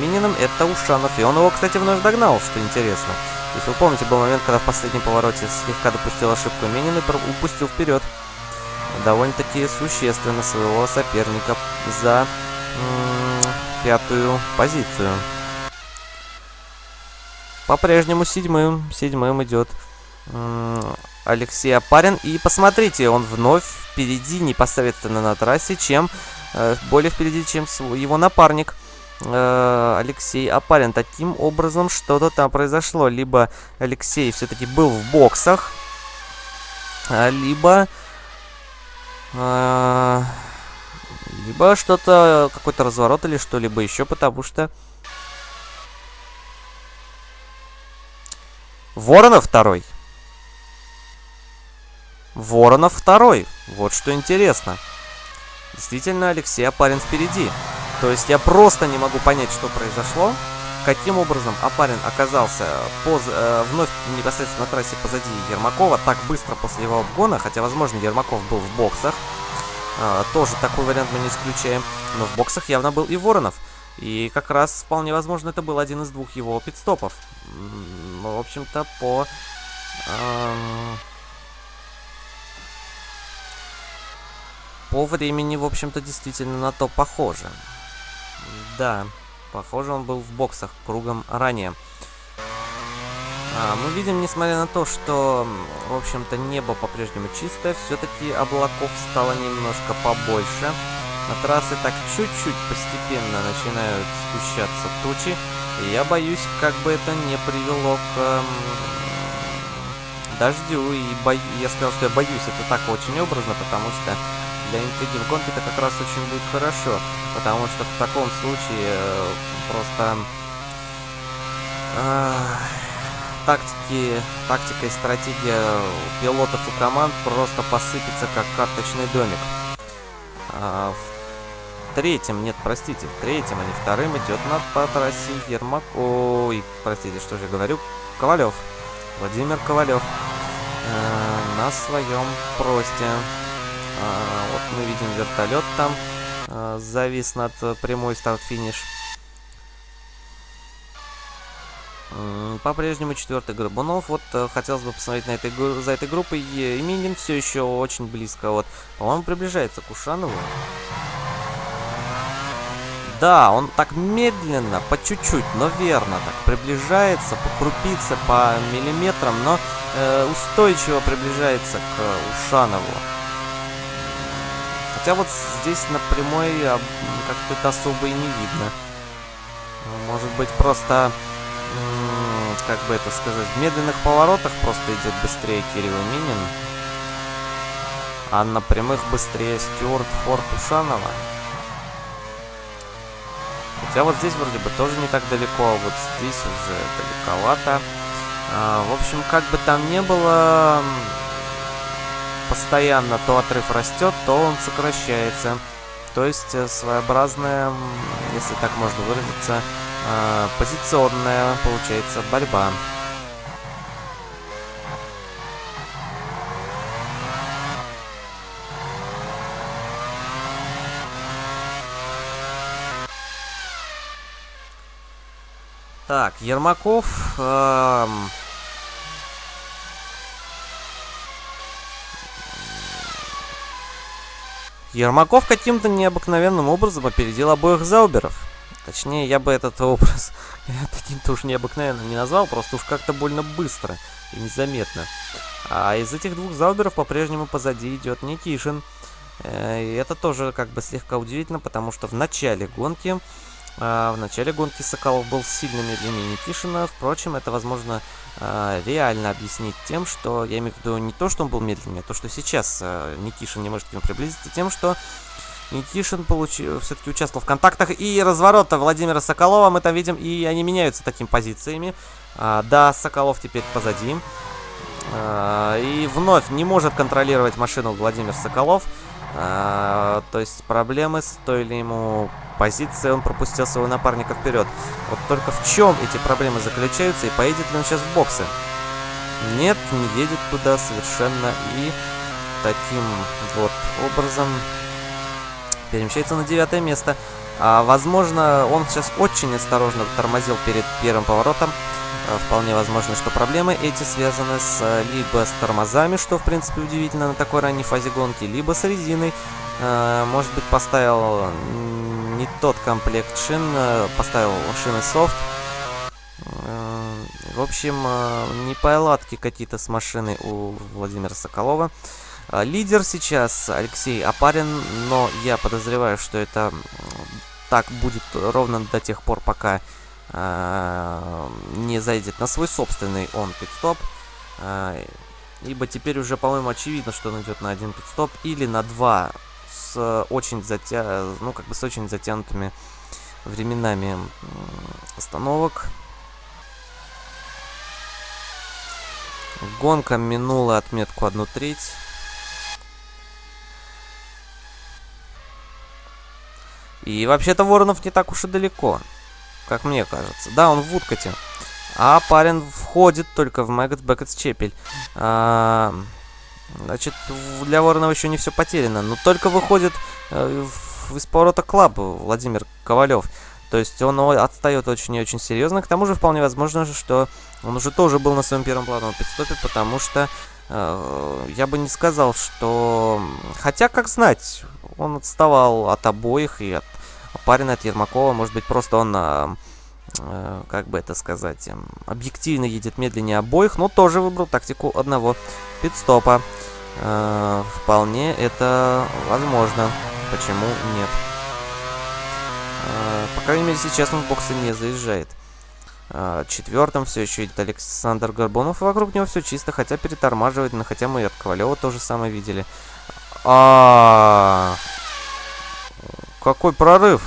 Мининым, это Ушанов. И он его, кстати, вновь догнал, что интересно. Если вы помните, был момент, когда в последнем повороте слегка допустил ошибку Минин и упустил вперед довольно-таки существенно своего соперника за пятую позицию. По-прежнему седьмым, седьмым идет Алексей Апарин. И посмотрите, он вновь впереди непосредственно на трассе, чем э, более впереди, чем его напарник э, Алексей Апарин. Таким образом, что-то там произошло. Либо Алексей все-таки был в боксах, а, либо... Э, либо что-то, какой-то разворот или что-либо еще, потому что... Воронов второй. Воронов второй. Вот что интересно. Действительно, Алексей Апарин впереди. То есть я просто не могу понять, что произошло. Каким образом Апарин оказался поз, э, вновь непосредственно на трассе позади Ермакова так быстро после его обгона, хотя, возможно, Ермаков был в боксах. Э, тоже такой вариант мы не исключаем. Но в боксах явно был и Воронов. И как раз вполне возможно это был один из двух его пидстопов. В общем-то, по... Э, По времени, в общем-то, действительно на то похоже. Да, похоже, он был в боксах кругом ранее. А, мы видим, несмотря на то, что, в общем-то, небо по-прежнему чистое, все-таки облаков стало немножко побольше. На трассы так чуть-чуть постепенно начинают спущаться тучи. И я боюсь, как бы это не привело к дождю. И бо... я сказал, что я боюсь это так очень образно, потому что для интриги в гонке это как раз очень будет хорошо, потому что в таком случае э, просто э, тактики, тактика и стратегия пилотов и команд просто посыпется как карточный домик. А, в третьем, нет, простите, в третьем, а не вторым идет на по трассе Ермак... Ой, простите, что же говорю? Ковалев. Владимир Ковалев. Э, на своем просте. Э, вот мы видим вертолет там. Э, завис над прямой старт-финиш. По-прежнему четвертый Горбунов. Вот э, хотелось бы посмотреть на этой, за этой группой. И Минин все еще очень близко. Вот, по-моему, приближается к Ушанову. Да, он так медленно, по чуть-чуть, но верно так приближается, по крупице, по миллиметрам, но э, устойчиво приближается к Ушанову. Хотя вот здесь на прямой как-то это особо и не видно. Может быть, просто как бы это сказать, в медленных поворотах просто идет быстрее Кирилл Минин, а на прямых быстрее Стюарт Форд Ушанова. Хотя вот здесь вроде бы тоже не так далеко, а вот здесь уже далековато. А, в общем, как бы там ни было, постоянно то отрыв растет, то он сокращается. То есть э, своеобразная, если так можно выразиться, э, позиционная, получается, борьба. Так, Ермаков... Э, Ермаков каким-то необыкновенным образом опередил обоих Зауберов. Точнее, я бы этот образ таким-то уж необыкновенным не назвал, просто уж как-то больно быстро и незаметно. А из этих двух Зауберов по-прежнему позади идет Никишин. Э, и это тоже как бы слегка удивительно, потому что в начале гонки в начале гонки Соколов был сильно медленнее Никишина. Впрочем, это возможно а, реально объяснить тем, что... Я имею в виду не то, что он был медленнее, а то, что сейчас а, Никишин не может к нему приблизиться, тем, что Никишин получил, все-таки участвовал в контактах и разворота Владимира Соколова. Мы там видим, и они меняются такими позициями. да, Соколов теперь позади. и вновь не может контролировать машину Владимир Соколов. А, то есть проблемы стоили ему позиции, он пропустил своего напарника вперед. Вот только в чем эти проблемы заключаются и поедет ли он сейчас в боксы? Нет, не едет туда совершенно и таким вот образом перемещается на девятое место. А, возможно, он сейчас очень осторожно тормозил перед первым поворотом. Э, вполне возможно, что проблемы эти связаны с э, либо с тормозами, что в принципе удивительно на такой ранней фазе гонки, либо с резиной. Э, может быть поставил не тот комплект шин, поставил шины софт. В общем, неполадки какие-то с машиной у Владимира Соколова. Лидер сейчас Алексей Апарин, но я подозреваю, что это так будет ровно до тех пор, пока не зайдет на свой собственный он пидстоп. Э, ибо теперь уже, по-моему, очевидно, что он идет на один пидстоп или на два с очень затя... ну, как бы с очень затянутыми временами остановок. Гонка минула отметку 1 треть. И вообще-то Воронов не так уж и далеко как мне кажется. Да, он в Вудкоте. Апарин входит только в Мэггет Бэкетс Чепель. А, значит, для Воронова еще не все потеряно. Но только выходит э, в, из поворота клаб Владимир Ковалев. То есть он отстает очень и очень серьезно. К тому же вполне возможно, что он уже тоже был на своем первом плановом пидстопе, потому что э, я бы не сказал, что... Хотя, как знать, он отставал от обоих и от парень от Ермакова, может быть, просто он, а, э, как бы это сказать, э, объективно едет медленнее обоих, но тоже выбрал тактику одного пидстопа. Э, вполне это возможно. Почему нет? Э, по крайней мере, сейчас он в боксы не заезжает. Э, четвертым все еще идет Александр Горбунов, и вокруг него все чисто, хотя перетормаживает, но хотя мы и от Ковалева тоже самое видели. А, какой прорыв!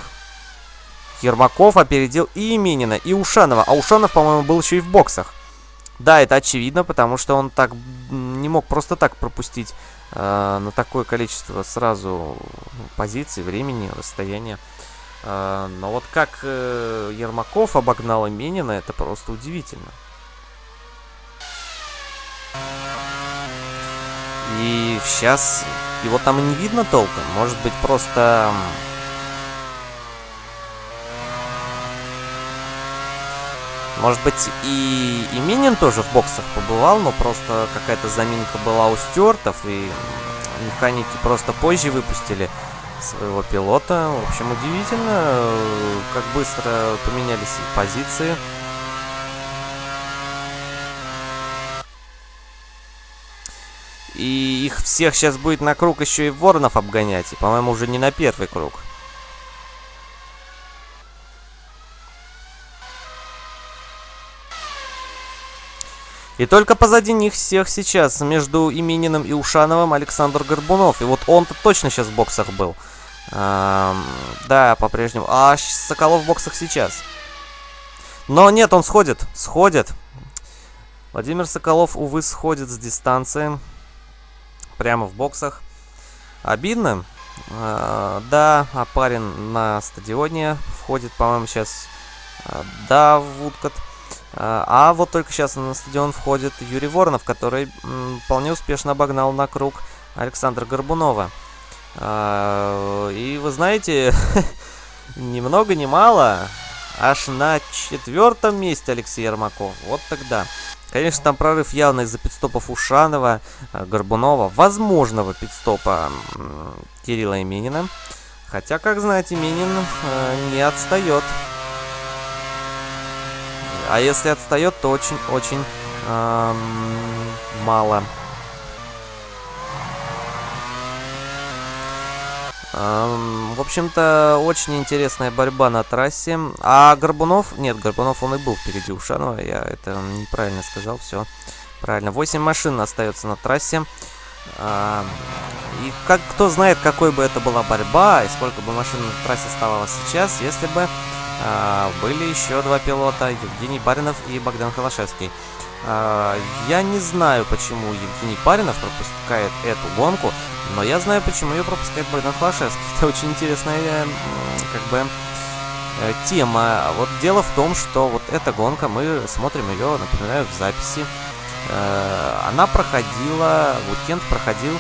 Ермаков опередил и Именина, и Ушанова. А Ушанов, по-моему, был еще и в боксах. Да, это очевидно, потому что он так не мог просто так пропустить э, на такое количество сразу позиций, времени, расстояния. Э, но вот как э, Ермаков обогнал Именина, это просто удивительно. И сейчас его там и не видно толком. Может быть, просто Может быть, и, и Минин тоже в боксах побывал, но просто какая-то заминка была у стюартов, и механики просто позже выпустили своего пилота. В общем, удивительно, как быстро поменялись позиции. И их всех сейчас будет на круг еще и Воронов обгонять. И, по-моему, уже не на первый круг. И только позади них всех сейчас, между Имениным и Ушановым, Александр Горбунов. И вот он-то точно сейчас в боксах был. Эм, да, по-прежнему. А Соколов в боксах сейчас. Но нет, он сходит. Сходит. Владимир Соколов, увы, сходит с дистанции. Прямо в боксах. Обидно. Э, да, Апарин на стадионе входит, по-моему, сейчас. Да, в Уткот. А, а вот только сейчас на стадион входит Юрий Воронов, который вполне успешно обогнал на круг Александра Горбунова. А, и вы знаете, ни много ни мало, аж на четвертом месте Алексей Ермаков. Вот тогда. Конечно, там прорыв явно из-за пидстопов Ушанова, а, Горбунова, возможного пидстопа Кирилла Именина. Хотя, как знаете, Именин э, не отстает. А если отстает, то очень-очень эм, мало. Эм, в общем-то, очень интересная борьба на трассе. А Горбунов... Нет, Горбунов он и был впереди Ушанова. Я это неправильно сказал. Все правильно. 8 машин остается на трассе. Эм, и как кто знает, какой бы это была борьба, и сколько бы машин на трассе оставалось сейчас, если бы были еще два пилота, Евгений Баринов и Богдан Холошевский. А, я не знаю, почему Евгений Баринов пропускает эту гонку, но я знаю, почему ее пропускает Богдан Холошевский. Это очень интересная, как бы, э, тема. Вот дело в том, что вот эта гонка, мы смотрим ее, напоминаю, в записи. Э, она проходила, уикенд проходил э,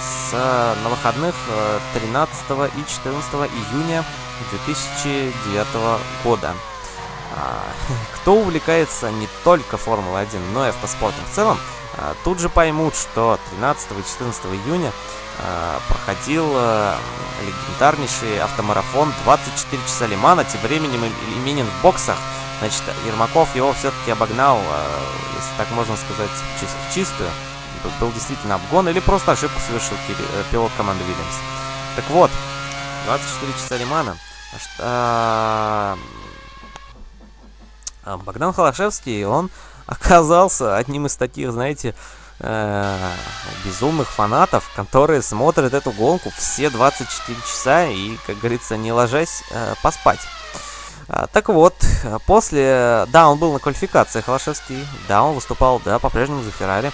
с, на выходных 13 и 14 июня 2009 года. А, кто увлекается не только Формулой-1, но и автоспортом в целом, а, тут же поймут, что 13 и 14 июня а, проходил легендарнейший автомарафон 24 часа Лимана, тем временем именен в боксах. Значит, Ермаков его все-таки обогнал, если так можно сказать, в чистую. Был действительно обгон или просто ошибку совершил э, пилот команды Вильямс. Так вот, 24 часа Лимана – что а, Богдан Холошевский, он оказался одним из таких, знаете, э, безумных фанатов, которые смотрят эту гонку все 24 часа и, как говорится, не ложась, э, поспать. А, так вот, после... Да, он был на квалификации Холошевский, да, он выступал, да, по-прежнему за Феррари.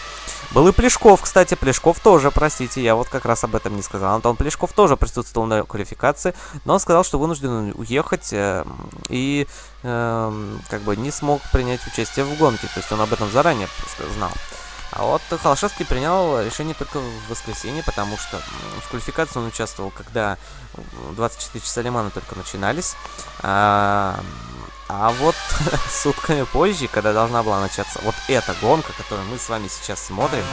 Был и Плешков, кстати, Плешков тоже, простите, я вот как раз об этом не сказал. Антон Плешков тоже присутствовал на квалификации, но он сказал, что вынужден уехать э, и э, как бы не смог принять участие в гонке, то есть он об этом заранее знал. А вот Холошевский принял решение только в воскресенье, потому что в квалификации он участвовал, когда 24 часа Лимана только начинались. А, а вот сутками позже, когда должна была начаться вот эта гонка, которую мы с вами сейчас смотрим,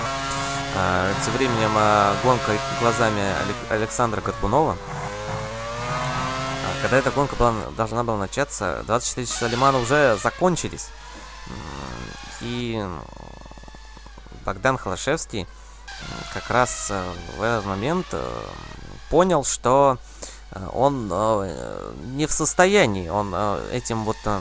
а, тем временем а, гонка глазами Александра Горбунова, а, когда эта гонка была, должна была начаться, 24 часа Лимана уже закончились. И Богдан Холошевский как раз в этот момент понял, что он э, не в состоянии, он э, этим вот э,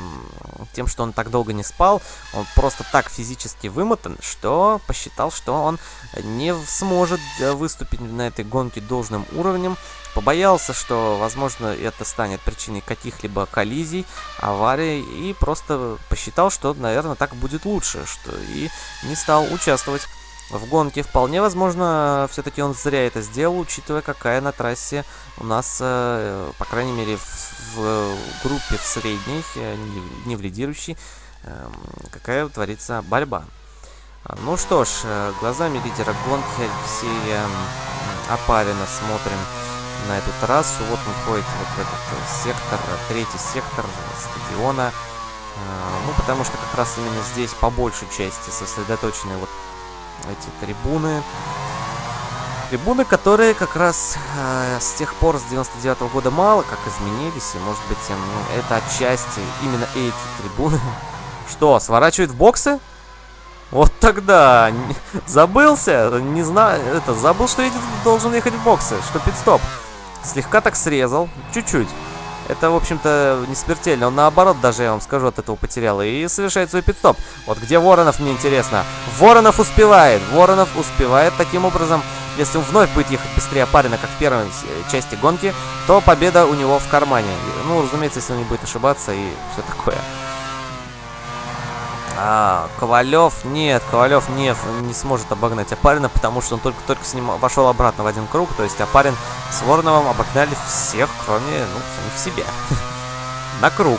тем, что он так долго не спал, он просто так физически вымотан, что посчитал, что он не сможет выступить на этой гонке должным уровнем, побоялся, что, возможно, это станет причиной каких-либо коллизий, аварий, и просто посчитал, что, наверное, так будет лучше, что и не стал участвовать в гонке. Вполне возможно, все-таки он зря это сделал, учитывая, какая на трассе у нас, э, по крайней мере, в, в группе в средней, э, не в лидирующей, эм, какая творится борьба. Ну что ж, э, глазами лидера гонки Алексея Апарина смотрим на эту трассу. Вот он входит вот в этот сектор, третий сектор стадиона. Ну, потому что как раз именно здесь по большей части сосредоточены вот эти трибуны. Трибуны, которые как раз э, с тех пор, с 99 -го года мало как изменились. И может быть э, это отчасти именно эти трибуны. Что, сворачивает в боксы? Вот тогда забылся, не знаю, это забыл, что едет, должен ехать в боксы, что пидстоп. Слегка так срезал, чуть-чуть. Это, в общем-то, не смертельно. Он, наоборот, даже, я вам скажу, от этого потерял. И совершает свой пидстоп. Вот где Воронов, мне интересно. Воронов успевает. Воронов успевает таким образом. Если он вновь будет ехать быстрее Парина, как в первой части гонки, то победа у него в кармане. Ну, разумеется, если он не будет ошибаться и все такое. А, Ковалев, нет, Ковалев не, не сможет обогнать Апарина, потому что он только-только с ним вошел обратно в один круг, то есть Апарин с Вороновым обогнали всех, кроме, ну, самих себя, на круг.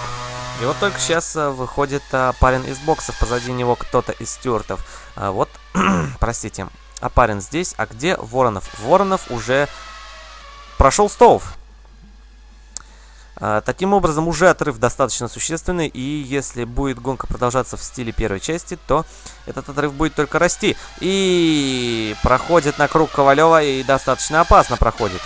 И вот только сейчас э, выходит Апарин из боксов, позади него кто-то из стюартов. А, вот, простите, Апарин здесь, а где Воронов? Воронов уже прошел столов. А, таким образом, уже отрыв достаточно существенный, и если будет гонка продолжаться в стиле первой части, то этот отрыв будет только расти. И проходит на круг Ковалева, и достаточно опасно проходит.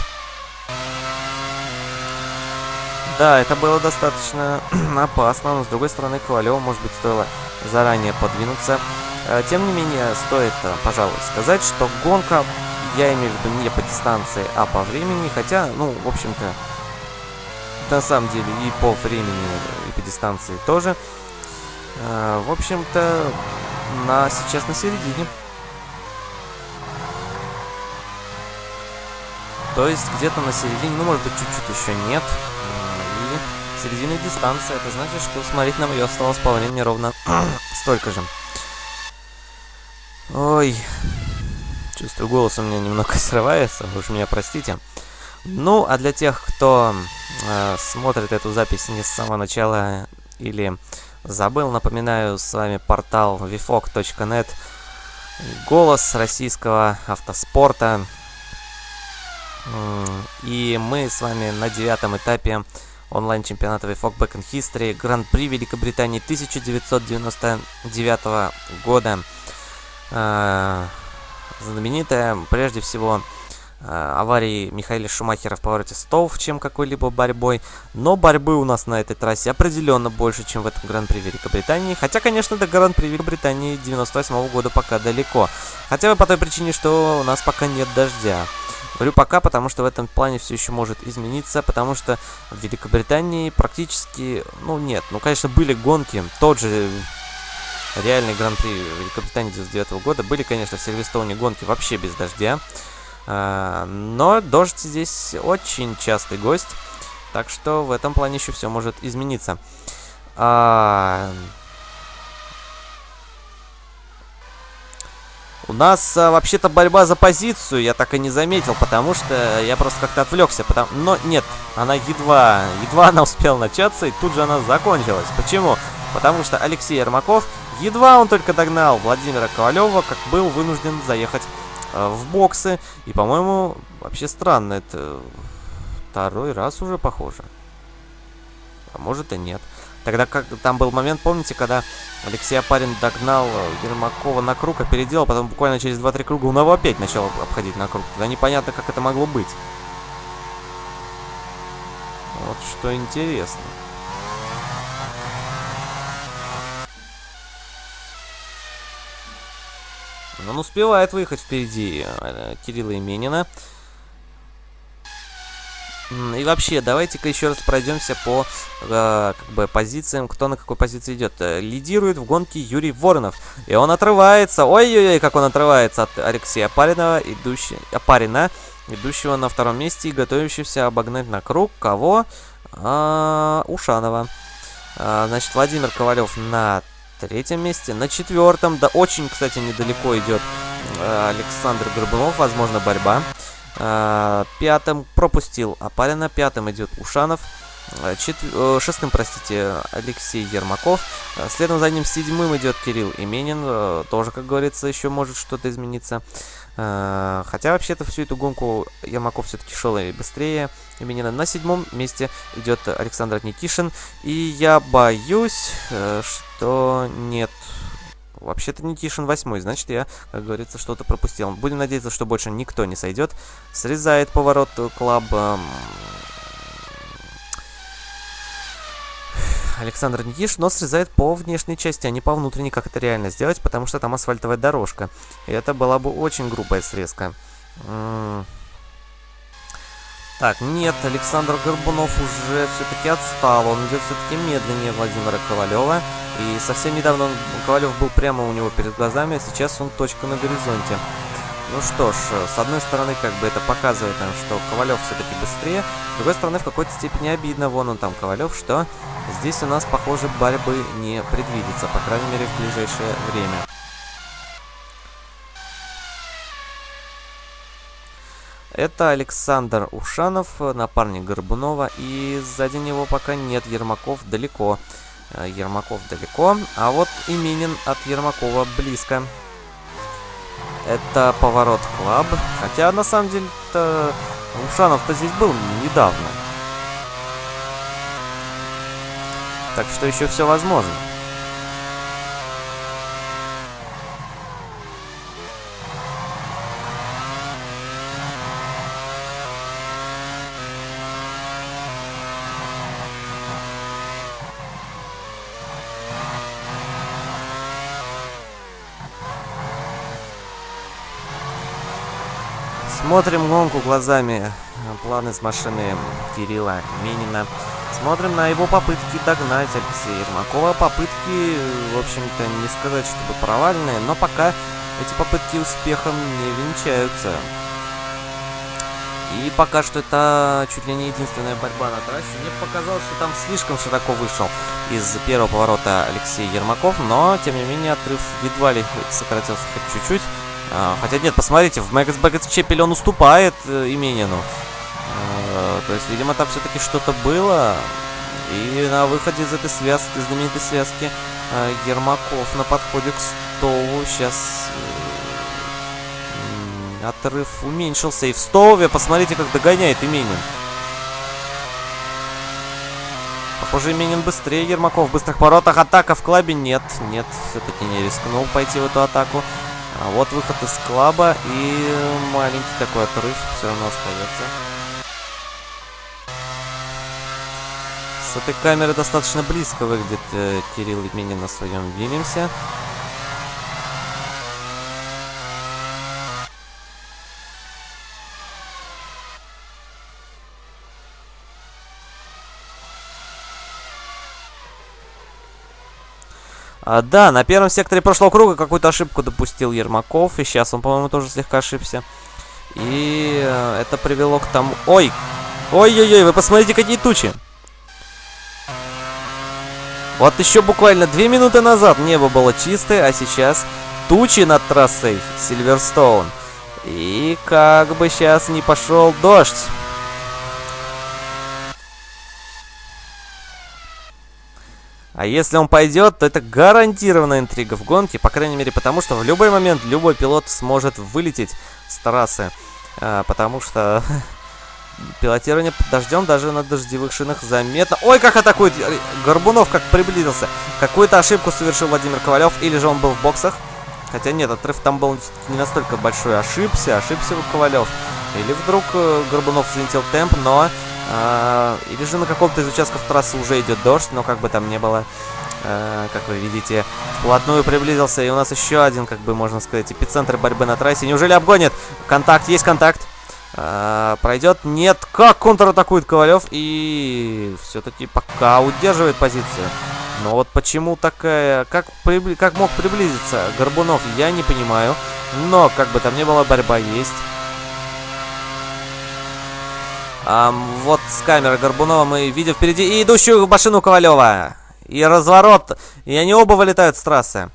Да, это было достаточно опасно, но с другой стороны, Ковалеву, может быть, стоило заранее подвинуться. А, тем не менее, стоит, э, пожалуй, сказать, что гонка, я имею в виду не по дистанции, а по времени, хотя, ну, в общем-то, на самом деле и по времени, и по дистанции тоже. А, в общем-то, на, сейчас на середине. То есть где-то на середине, ну может быть чуть-чуть еще нет. И середина дистанции, это значит, что смотреть нам ее осталось по времени ровно столько же. Ой, чувствую, голос у меня немного срывается, вы уж меня простите. Ну, а для тех, кто э, смотрит эту запись не с самого начала или забыл, напоминаю, с вами портал vfog.net, голос российского автоспорта. И мы с вами на девятом этапе онлайн-чемпионата VFOG Back in History Гран-при Великобритании 1999 года. Э, знаменитая, прежде всего, аварии Михаила Шумахера в повороте стов, чем какой-либо борьбой. Но борьбы у нас на этой трассе определенно больше, чем в этом Гран-при Великобритании. Хотя, конечно, до Гран-при Великобритании 98 -го года пока далеко. Хотя бы по той причине, что у нас пока нет дождя. Говорю пока, потому что в этом плане все еще может измениться, потому что в Великобритании практически, ну нет, ну конечно были гонки, тот же реальный Гран-при Великобритании 99 -го года, были, конечно, в Сильверстоуне гонки вообще без дождя. А, но дождь здесь очень частый гость, так что в этом плане еще все может измениться. А... У нас а, вообще-то борьба за позицию, я так и не заметил, потому что я просто как-то отвлекся. Потому... Но нет, она едва, едва она успела начаться, и тут же она закончилась. Почему? Потому что Алексей Ермаков, едва он только догнал Владимира Ковалева, как был вынужден заехать Э, в боксы. И, по-моему, вообще странно, это второй раз уже похоже. А может и нет. Тогда как там был момент, помните, когда Алексей Апарин догнал э, Ермакова на круг, опередил, а потом буквально через 2-3 круга он его опять начал обходить на круг. Тогда непонятно, как это могло быть. Вот что интересно. Он успевает выехать впереди э, Кирилла Именина. И вообще, давайте-ка еще раз пройдемся по э, как бы позициям, кто на какой позиции идет. Э, лидирует в гонке Юрий Воронов. И он отрывается. Ой-ой-ой, как он отрывается от Алексея Апаринова, идущий, Апарина, идущего на втором месте и готовящегося обогнать на круг. Кого? А, Ушанова. А, значит, Владимир Ковалев на третьем месте. На четвертом, да очень, кстати, недалеко идет э, Александр Горбунов. Возможно, борьба. Э, пятым пропустил Апарина. Пятым идет Ушанов. Э, чет... Шестым, простите, Алексей Ермаков. Следом за ним седьмым идет Кирилл Именин. Тоже, как говорится, еще может что-то измениться. Хотя, вообще-то, всю эту гонку Ермаков все-таки шел и быстрее Именина. На седьмом месте идет Александр Никишин. И я боюсь, что нет Вообще-то Никишин восьмой, значит я, как говорится, что-то пропустил. Будем надеяться, что больше никто не сойдет. Срезает поворот Клаб. Александр Никиш, но срезает по внешней части, а не по внутренней, как это реально сделать, потому что там асфальтовая дорожка. И это была бы очень грубая срезка. Так, нет, Александр Горбунов уже все-таки отстал. Он идет все-таки медленнее Владимира Ковалева. И совсем недавно он, Ковалев был прямо у него перед глазами, а сейчас он точка на горизонте. Ну что ж, с одной стороны, как бы это показывает нам, что Ковалев все-таки быстрее. С другой стороны, в какой-то степени обидно. Вон он там, Ковалев, что здесь у нас, похоже, борьбы не предвидится, по крайней мере, в ближайшее время. Это Александр Ушанов, напарник Горбунова, и сзади него пока нет Ермаков далеко. Э, Ермаков далеко, а вот Именин от Ермакова близко. Это поворот Клаб, хотя на самом деле-то Ушанов-то здесь был недавно. Так что еще все возможно. Смотрим гонку глазами планы с машины Кирилла Минина. Смотрим на его попытки догнать Алексея Ермакова. Попытки, в общем-то, не сказать, чтобы провальные, но пока эти попытки успехом не венчаются. И пока что это чуть ли не единственная борьба на трассе. Мне показалось, что там слишком широко вышел из первого поворота Алексей Ермаков, но, тем не менее, отрыв едва ли сократился хоть чуть-чуть. А, хотя нет, посмотрите, в Мэгас Бэггетс Чепель он уступает э, Именину. А, то есть, видимо, там все-таки что-то было. И на выходе из этой связки, знаменитой связки, э, Ермаков на подходе к Стову сейчас э, отрыв уменьшился. И в Стове, посмотрите, как догоняет Именин. Похоже, Именин быстрее Ермаков в быстрых поворотах. Атака в клабе нет. Нет, все-таки не рискнул пойти в эту атаку. А вот выход из клаба и маленький такой отрыв все равно остается. С этой камеры достаточно близко выглядит э, Кирилл Именин на своем Вильямсе. А, да, на первом секторе прошлого круга какую-то ошибку допустил Ермаков. И сейчас он, по-моему, тоже слегка ошибся. И э, это привело к тому... Ой! Ой-ой-ой, вы посмотрите, какие тучи! Вот еще буквально две минуты назад небо было чистое, а сейчас тучи над трассой Сильверстоун. И как бы сейчас не пошел дождь. А если он пойдет, то это гарантированная интрига в гонке, по крайней мере потому, что в любой момент любой пилот сможет вылететь с трассы. А, потому что пилотирование под дождем даже на дождевых шинах заметно. Ой, как атакует Горбунов, как приблизился. Какую-то ошибку совершил Владимир Ковалев, или же он был в боксах. Хотя нет, отрыв там был не настолько большой. Ошибся, ошибся Ковалев. Или вдруг э, Горбунов взвинтил темп, но или же на каком-то из участков трассы уже идет дождь, но как бы там не было, а, как вы видите, вплотную приблизился. И у нас еще один, как бы можно сказать, эпицентр борьбы на трассе. Неужели обгонит? Контакт, есть контакт. А, пройдет. Нет, как контратакует Ковалев. И все-таки пока удерживает позицию. Но вот почему такая... Как, прибли... как мог приблизиться Горбунов, я не понимаю. Но, как бы там ни было, борьба есть. А, вот с камеры Горбунова мы видим впереди и идущую машину Ковалева. И разворот. И они оба вылетают с трассы.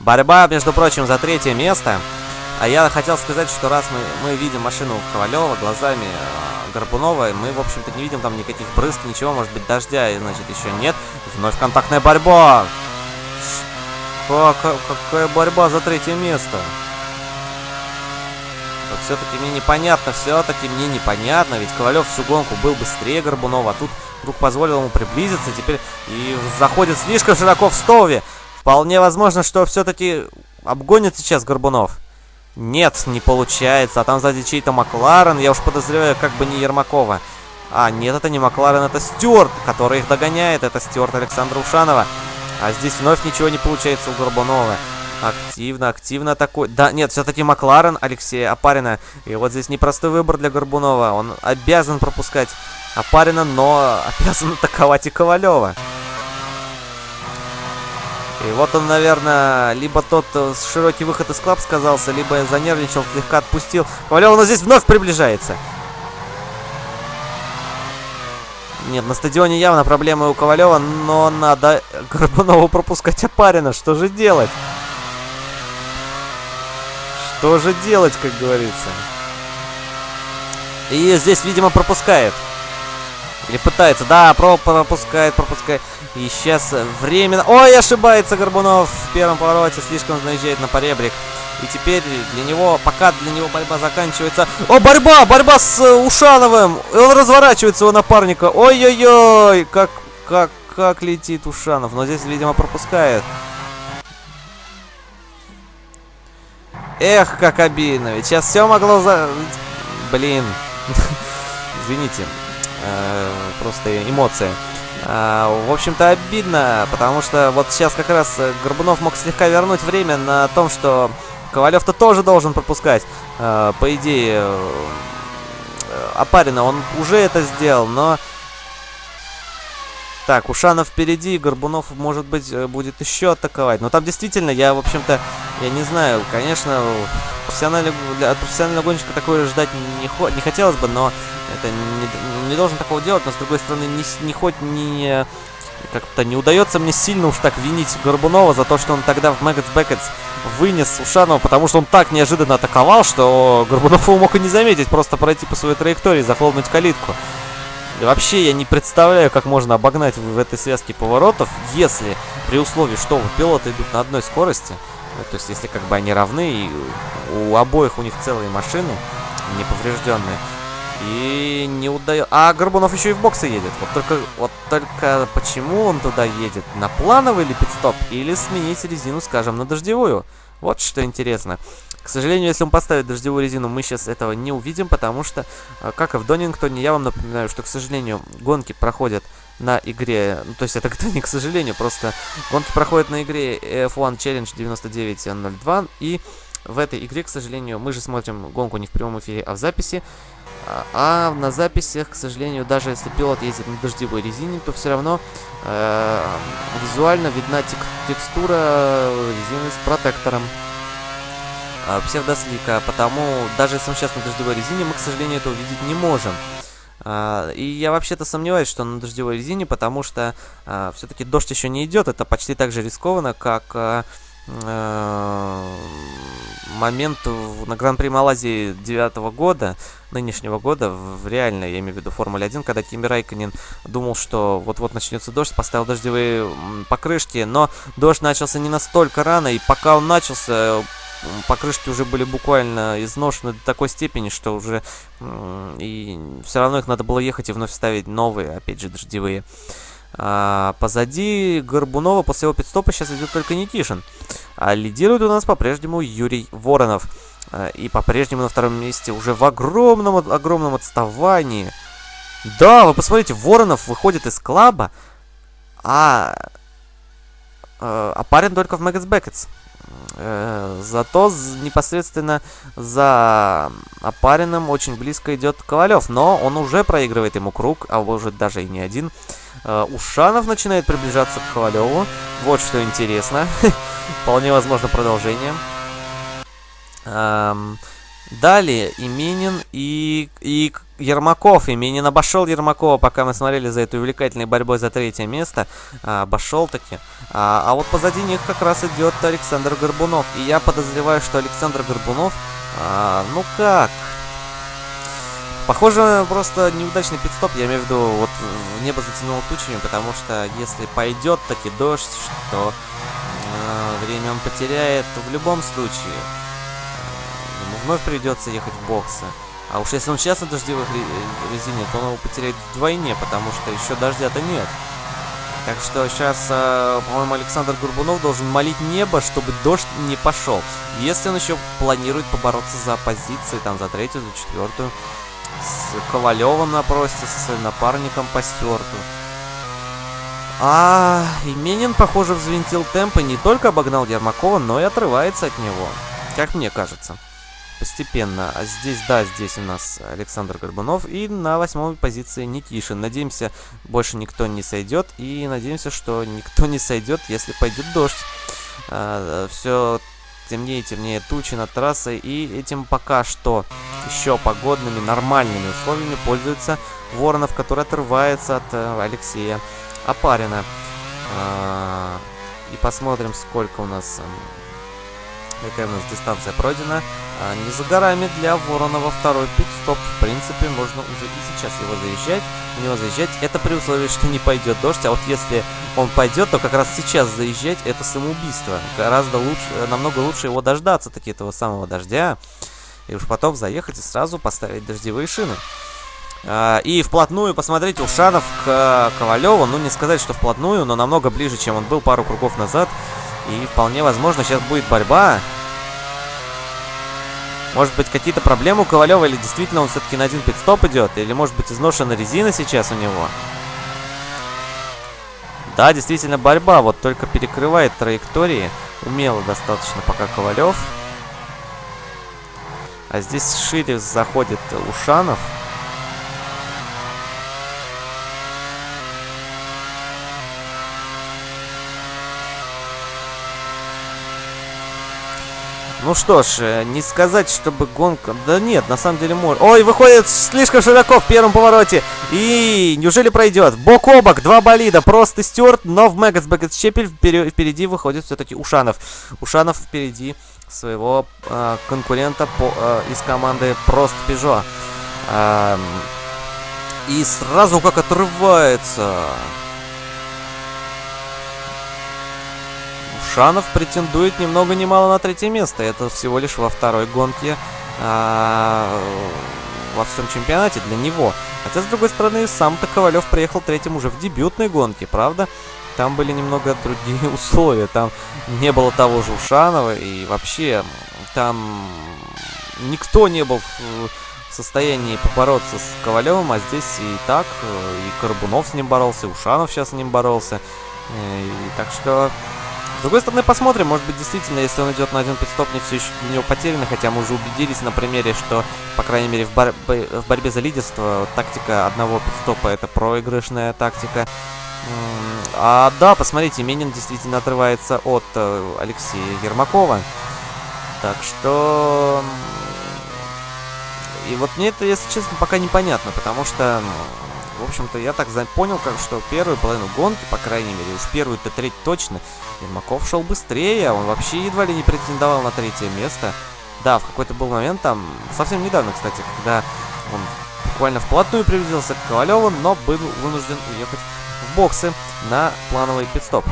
Борьба, между прочим, за третье место. А я хотел сказать, что раз мы, мы видим машину Ковалева глазами э, Горбунова, мы, в общем-то, не видим там никаких брызг, ничего, может быть, дождя, и, значит, еще нет. Вновь контактная борьба. Что? Какая борьба за третье место? Вот все-таки мне непонятно, все-таки мне непонятно, ведь Ковалев всю гонку был быстрее Горбунова, а тут вдруг позволил ему приблизиться, теперь и заходит слишком широко в столове. Вполне возможно, что все-таки обгонит сейчас Горбунов. Нет, не получается. А там сзади чей-то Макларен. Я уж подозреваю, как бы не Ермакова. А, нет, это не Макларен, это Стюарт, который их догоняет. Это Стюарт Александра Ушанова. А здесь вновь ничего не получается у Горбунова. Активно, активно такой. Да, нет, все-таки Макларен Алексея Апарина. И вот здесь непростой выбор для Горбунова. Он обязан пропускать Апарина, но обязан атаковать и Ковалева. И вот он, наверное, либо тот э, широкий выход из клаб сказался, либо занервничал, слегка отпустил. Ковалев нас здесь вновь приближается. Нет, на стадионе явно проблемы у Ковалева, но надо Горбунову пропускать опарина. Что же делать? Что же делать, как говорится? И здесь, видимо, пропускает. Или пытается. Да, пропускает, пропускает. И сейчас временно... Ой, ошибается Горбунов в первом повороте. Слишком наезжает на поребрик. И теперь для него, пока для него борьба заканчивается... О, борьба! Борьба с Ушановым! Он разворачивается у напарника. Ой-ой-ой! Как, как, как летит Ушанов. Но здесь, видимо, пропускает. Эх, как обидно. Ведь сейчас все могло за... Блин. Извините. Э, просто эмоции. Э, в общем-то, обидно, потому что вот сейчас как раз Горбунов мог слегка вернуть время на том, что Ковалев-то тоже должен пропускать. Э, по идее, Апарина он уже это сделал, но... Так, Ушанов впереди, Горбунов, может быть, будет еще атаковать. Но там действительно, я, в общем-то, я не знаю, конечно, профессиональный, от профессионального гонщика такое ждать не, не хотелось бы, но это не, не должен такого делать, но с другой стороны, не, не хоть не как-то не удается мне сильно уж так винить Горбунова за то, что он тогда в Мэггетс Бэкетс вынес Ушанова, потому что он так неожиданно атаковал, что Горбунов его мог и не заметить, просто пройти по своей траектории, захлопнуть калитку. И вообще я не представляю, как можно обогнать в этой связке поворотов, если при условии, что пилоты идут на одной скорости, то есть если как бы они равны, и у обоих у них целые машины неповрежденные, и не удается... А Горбунов еще и в боксы едет. Вот только, вот только почему он туда едет? На плановый или пидстоп? Или сменить резину, скажем, на дождевую? Вот что интересно. К сожалению, если он поставит дождевую резину, мы сейчас этого не увидим, потому что, э, как и в Донингтоне, я вам напоминаю, что, к сожалению, гонки проходят на игре, ну, то есть это не к сожалению, просто гонки проходят на игре F1 Challenge 9902, и в этой игре, к сожалению, мы же смотрим гонку не в прямом эфире, а в записи, а, а на записях, к сожалению, даже если пилот ездит на дождевой резине, то все равно э, визуально видна тек текстура резины с протектором. э, псевдослика, потому даже если он сейчас на дождевой резине, мы, к сожалению, это увидеть не можем. Uh, и я вообще-то сомневаюсь, что на дождевой резине, потому что uh, все-таки дождь еще не идет. Это почти так же рискованно, как uh, момент на Гран-при Малайзии 9 года, нынешнего года, в реально, я имею в виду Формуле 1, когда Кими Райконин думал, что вот-вот начнется дождь, поставил дождевые покрышки, но дождь начался не настолько рано, и пока он начался, покрышки уже были буквально изношены до такой степени, что уже и все равно их надо было ехать и вновь ставить новые, опять же, дождевые. А, позади Горбунова после его пит-стопа сейчас идет только Никишин. А лидирует у нас по-прежнему Юрий Воронов. А, и по-прежнему на втором месте уже в огромном, огромном отставании. Да, вы посмотрите, Воронов выходит из клаба, а, а, Апарин только в Мэггетс Бэкетс. Э, зато непосредственно за Опариным очень близко идет Ковалев, но он уже проигрывает ему круг, а может даже и не один. Э, Ушанов начинает приближаться к Ковалеву. Вот что интересно. Вполне возможно продолжение. Далее Именин и, и Ермаков. Именин обошел Ермакова, пока мы смотрели за этой увлекательной борьбой за третье место. А, обошел таки. А, а вот позади них как раз идет Александр Горбунов. И я подозреваю, что Александр Горбунов, а, ну как, Похоже, просто неудачный пидстоп, я имею в виду, вот небо затянуло тучами, потому что если пойдет таки дождь, то э, время он потеряет в любом случае. Вновь придется ехать в боксы. А уж если он сейчас на дождевых резине, то он его потеряет вдвойне, потому что еще дождя-то нет. Так что сейчас, э, по-моему, Александр Горбунов должен молить небо, чтобы дождь не пошел. Если он еще планирует побороться за позиции, там, за третью, за четвертую, с Ковалевым напросится, со своим напарником по стюарту. А Именин, похоже, взвинтил темп и не только обогнал Ермакова, но и отрывается от него. Как мне кажется. Постепенно. А здесь, да, здесь у нас Александр Горбунов. И на восьмой позиции Никишин. Надеемся, больше никто не сойдет. И надеемся, что никто не сойдет, если пойдет дождь. А, все темнее и темнее тучи над трассой, и этим пока что еще погодными нормальными условиями пользуется Воронов, который отрывается от э, Алексея Апарина. А, и посмотрим, сколько у нас какая у нас дистанция пройдена. А, не за горами для Воронова второй пит-стоп. В принципе, можно уже и сейчас его заезжать. В него заезжать. Это при условии, что не пойдет дождь. А вот если он пойдет, то как раз сейчас заезжать это самоубийство. Гораздо лучше, намного лучше его дождаться, таки этого самого дождя. И уж потом заехать и сразу поставить дождевые шины. А, и вплотную, посмотрите, Ушанов к Ковалеву. Ну, не сказать, что вплотную, но намного ближе, чем он был пару кругов назад. И вполне возможно, сейчас будет борьба. Может быть, какие-то проблемы у Ковалева, или действительно он все-таки на один пидстоп идет, или может быть изношена резина сейчас у него. Да, действительно борьба, вот только перекрывает траектории. Умело достаточно пока Ковалев. А здесь шире заходит Ушанов. Ну что ж, э, не сказать, чтобы гонка... Да нет, на самом деле может. Ой, выходит слишком широко в первом повороте. И неужели пройдет? Бок о бок, два болида. Просто Стюарт, но в Мегас Бэкет Щепель впереди выходит все-таки Ушанов. Ушанов впереди своего э, конкурента по, э, из команды Прост Пежо. Э, и сразу как отрывается. Шанов претендует ни много ни мало на третье место. Это всего лишь во второй гонке а, во всем чемпионате для него. Хотя, с другой стороны, сам-то Ковалев приехал третьим уже в дебютной гонке, правда? Там были немного другие условия. Там не было того же Ушанова, и вообще там никто не был в состоянии побороться с Ковалевым, а здесь и так, и Карбунов с ним боролся, и Ушанов сейчас с ним боролся. И, так что с другой стороны, посмотрим, может быть, действительно, если он идет на один пидстоп, не все еще для него потеряно, хотя мы уже убедились на примере, что, по крайней мере, в, бор в борьбе за лидерство тактика одного пидстопа это проигрышная тактика. А да, посмотрите, Менин действительно отрывается от э, Алексея Ермакова. Так что... И вот мне это, если честно, пока непонятно, потому что в общем-то, я так понял, как что первую половину гонки, по крайней мере, уж первую-то треть точно, Ермаков шел быстрее, он вообще едва ли не претендовал на третье место. Да, в какой-то был момент там, совсем недавно, кстати, когда он буквально вплотную приблизился к Ковалеву, но был вынужден уехать в боксы на плановый пидстоп.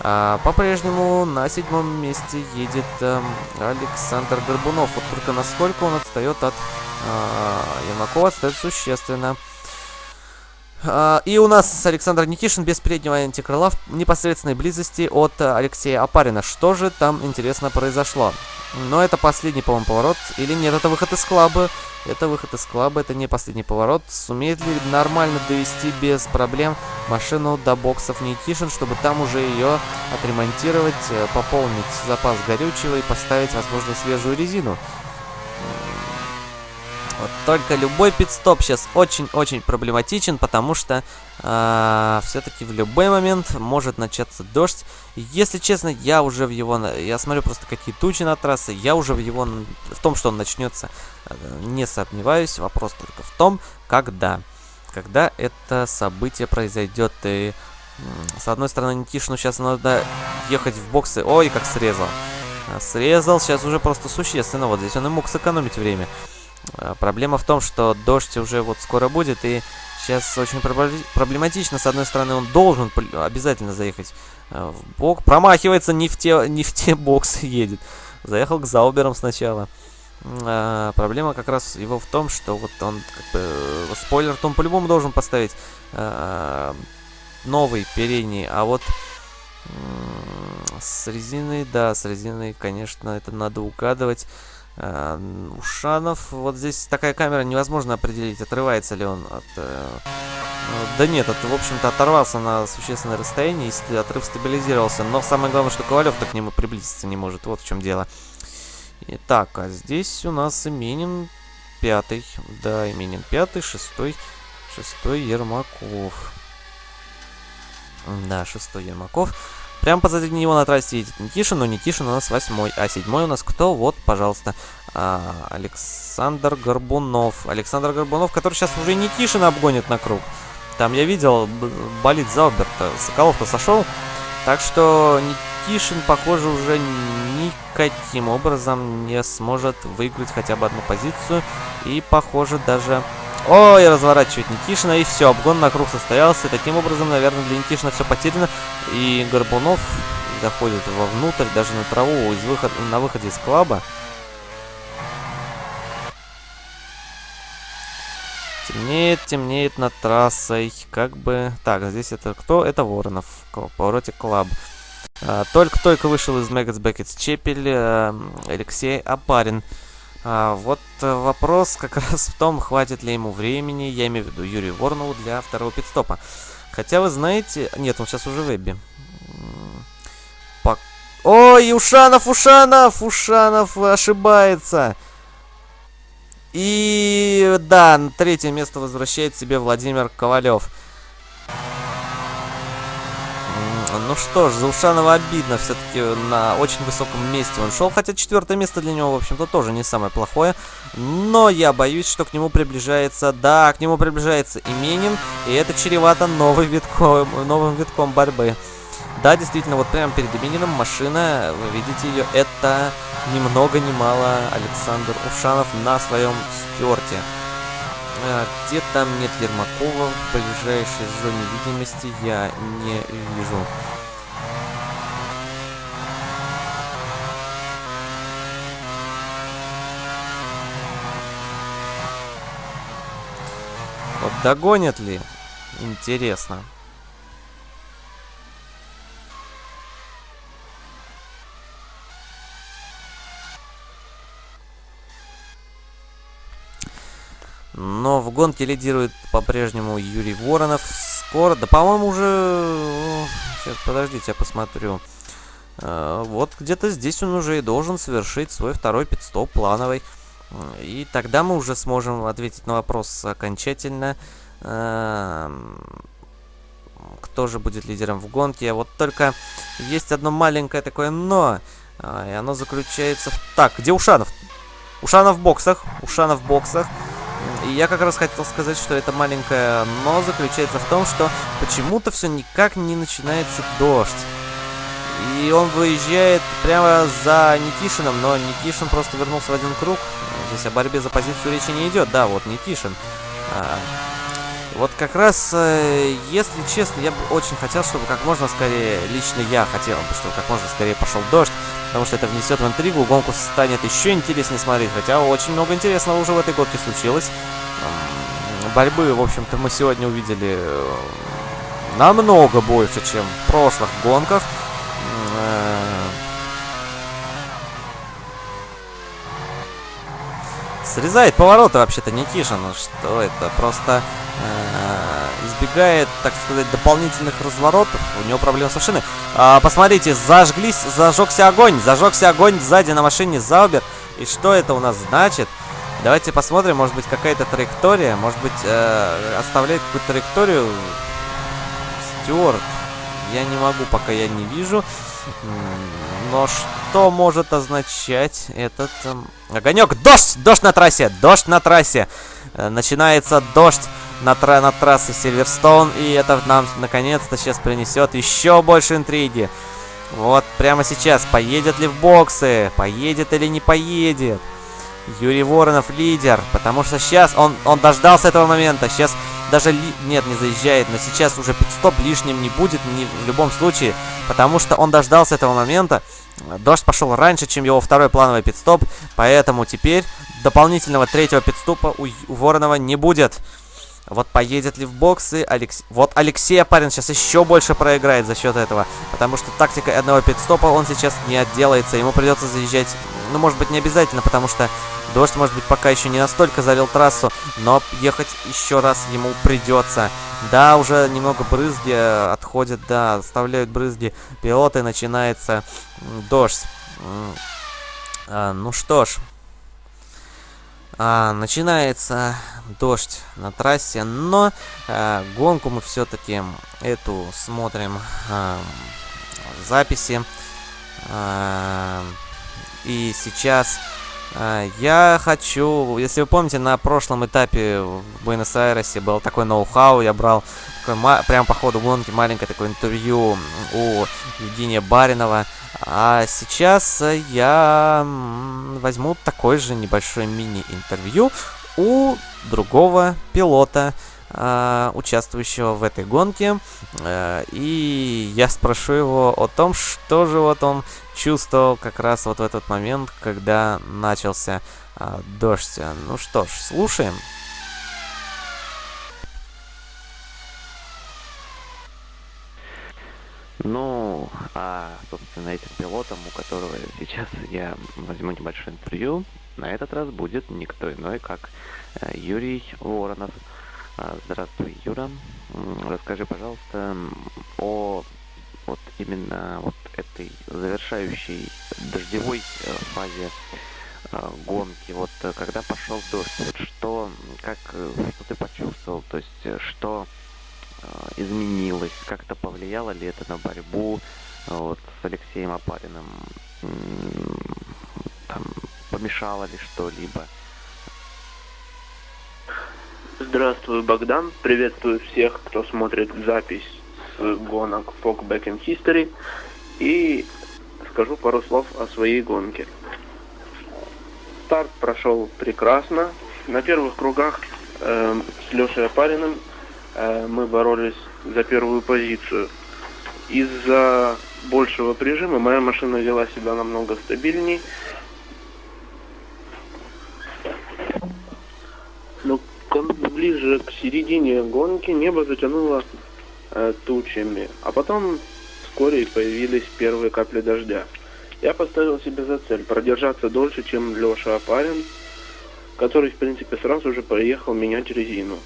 А, По-прежнему на седьмом месте едет э, Александр Горбунов. Вот только насколько он отстает от э, Ермакова, отстает существенно. А, и у нас Александр Никишин без переднего антикрыла в непосредственной близости от Алексея Апарина. Что же там, интересно, произошло? Но это последний, по-моему, поворот. Или нет, это выход из клаба. Это выход из клаба, это не последний поворот. Сумеет ли нормально довести без проблем машину до боксов Никишин, чтобы там уже ее отремонтировать, э, пополнить запас горючего и поставить, возможно, свежую резину? Вот только любой пидстоп сейчас очень-очень проблематичен, потому что э, а, все-таки в любой момент может начаться дождь. Если честно, я уже в его... Я смотрю просто какие тучи на трассе, я уже в его... В том, что он начнется, э, не сомневаюсь. Вопрос только в том, когда. Когда это событие произойдет. И с одной стороны, Никишину сейчас надо ехать в боксы. Ой, как срезал. Срезал сейчас уже просто существенно. Вот здесь он и мог сэкономить время. А, проблема в том, что дождь уже вот скоро будет, и сейчас очень проблематично. С одной стороны, он должен обязательно заехать а, в бок. Промахивается, не в те, не в те боксы едет. Заехал к Зауберам сначала. А, проблема как раз его в том, что вот он, как бы, э, спойлер, он по-любому должен поставить а, новый передний, а вот с резиной, да, с резиной, конечно, это надо угадывать. Э, Ушанов, вот здесь такая камера, невозможно определить, отрывается ли он от... Э, ну, да нет, это, в общем-то, оторвался на существенное расстояние, и отрыв стабилизировался. Но самое главное, что Ковалев-то к нему приблизиться не может, вот в чем дело. Итак, а здесь у нас Именин пятый. Да, Именин пятый, шестой, шестой Ермаков. Да, шестой Ермаков. Прямо позади него на трассе едет Никишин, но Никишин у нас восьмой. А седьмой у нас кто? Вот, пожалуйста, а, Александр Горбунов. Александр Горбунов, который сейчас уже Никишина обгонит на круг. Там я видел, болит Зауберта. Соколов-то сошел. Так что Никишин, похоже, уже никаким образом не сможет выиграть хотя бы одну позицию. И, похоже, даже Ой, разворачивает Никишина, и все, обгон на круг состоялся. И таким образом, наверное, для Никишина все потеряно. И Горбунов заходит вовнутрь, даже на траву, из выход... на выходе из клаба. Темнеет, темнеет над трассой. Как бы... Так, здесь это кто? Это Воронов. В повороте клаб. А, только-только вышел из Мэггетс Бекетс Чепель э, Алексей Апарин. А, вот э, вопрос как раз в том, хватит ли ему времени, я имею в виду Юрию Воронову, для второго пидстопа. Хотя вы знаете... Нет, он сейчас уже в вебе. По... Ой, Ушанов, Ушанов! Ушанов ошибается! И да, третье место возвращает себе Владимир Ковалев. Ну что ж, за Ушанова обидно. Все-таки на очень высоком месте он шел. Хотя четвертое место для него, в общем-то, тоже не самое плохое. Но я боюсь, что к нему приближается... Да, к нему приближается Именин. И это чревато новым витком, новым витком борьбы. Да, действительно, вот прямо перед Имениным машина, вы видите ее, это ни много ни мало Александр Ушанов на своем стерте. А, где там нет Ермакова в ближайшей зоне видимости я не вижу. Вот догонят ли? Интересно. Но в гонке лидирует по-прежнему Юрий Воронов. Скоро, да по-моему уже... Сейчас, подождите, я посмотрю. А, вот где-то здесь он уже и должен совершить свой второй пидстоп плановый. И тогда мы уже сможем ответить на вопрос окончательно. А, кто же будет лидером в гонке? Вот только есть одно маленькое такое «но». А, и оно заключается в... Так, где Ушанов? Ушанов в боксах. Ушанов в боксах. И я как раз хотел сказать, что это маленькое «но» заключается в том, что почему-то все никак не начинается дождь. И он выезжает прямо за Никишином, но Никишин просто вернулся в один круг. Здесь о борьбе за позицию речи не идет. Да, вот Никишин. А, вот как раз, э, если честно, я бы очень хотел, чтобы как можно скорее, лично я хотел бы, чтобы как можно скорее пошел дождь, потому что это внесет в интригу, гонку станет еще интереснее смотреть, хотя очень много интересного уже в этой гонке случилось. борьбы, в общем-то, мы сегодня увидели э, намного больше, чем в прошлых гонках. Э, срезает повороты вообще-то Никишин. Что это? Просто э, избегает, так сказать, дополнительных разворотов. У него проблемы с машиной. А, посмотрите, зажглись, зажегся огонь. Зажегся огонь сзади на машине Заубер. И что это у нас значит? Давайте посмотрим, может быть, какая-то траектория. Может быть, э, оставляет какую-то траекторию Стюарт. Я не могу, пока я не вижу. Но что может означать этот эм, огонек? Дождь! Дождь на трассе! Дождь на трассе! Э, начинается дождь на, тра на трассе Сильверстоун. И это нам наконец-то сейчас принесет еще больше интриги. Вот прямо сейчас. Поедет ли в боксы? Поедет или не поедет? Юрий Воронов лидер, потому что сейчас он, он дождался этого момента. Сейчас даже... Ли... Нет, не заезжает, но сейчас уже пидстоп лишним не будет ни, в любом случае, потому что он дождался этого момента. Дождь пошел раньше, чем его второй плановый пидстоп, поэтому теперь дополнительного третьего пидстопа у, у Воронова не будет. Вот поедет ли в боксы Алекс... Вот Алексей Апарин сейчас еще больше проиграет за счет этого. Потому что тактика одного пидстопа он сейчас не отделается. Ему придется заезжать, ну, может быть, не обязательно, потому что дождь, может быть, пока еще не настолько залил трассу. Но ехать еще раз ему придется. Да, уже немного брызги отходят, да, оставляют брызги пилоты, начинается дождь. А, ну что ж, а, начинается дождь на трассе, но а, гонку мы все-таки эту смотрим а, записи. А, и сейчас а, я хочу, если вы помните, на прошлом этапе в Буэнос-Айресе был такой ноу-хау, я брал такой, прямо по ходу гонки маленькое такое интервью у Евгения Баринова, а сейчас я возьму такой же небольшой мини-интервью у другого пилота, э, участвующего в этой гонке. Э, и я спрошу его о том, что же вот он чувствовал как раз вот в этот момент, когда начался э, дождь. Ну что ж, слушаем. Ну, а, собственно, этим пилотом, у которого сейчас я возьму небольшое интервью, на этот раз будет никто иной, как э, Юрий Воронов. А, здравствуй, Юра. Расскажи, пожалуйста, о вот именно вот этой завершающей дождевой э, фазе э, гонки. Вот когда пошел дождь, вот что, как, что ты почувствовал, то есть что изменилось, как-то повлияло ли это на борьбу э, вот, с Алексеем Апариным, там, помешало ли что-либо? Здравствуй, Богдан. Приветствую всех, кто смотрит запись с гонок Fog Back in History. И скажу пару слов о своей гонке. Старт прошел прекрасно. На первых кругах э, с Лешей Апариным Э, мы боролись за первую позицию. Из-за большего прижима моя машина вела себя намного стабильней. Но ближе к середине гонки небо затянуло э, тучами, а потом вскоре появились первые капли дождя. Я поставил себе за цель продержаться дольше, чем Леша Апарин, который, в принципе, сразу же поехал менять резину.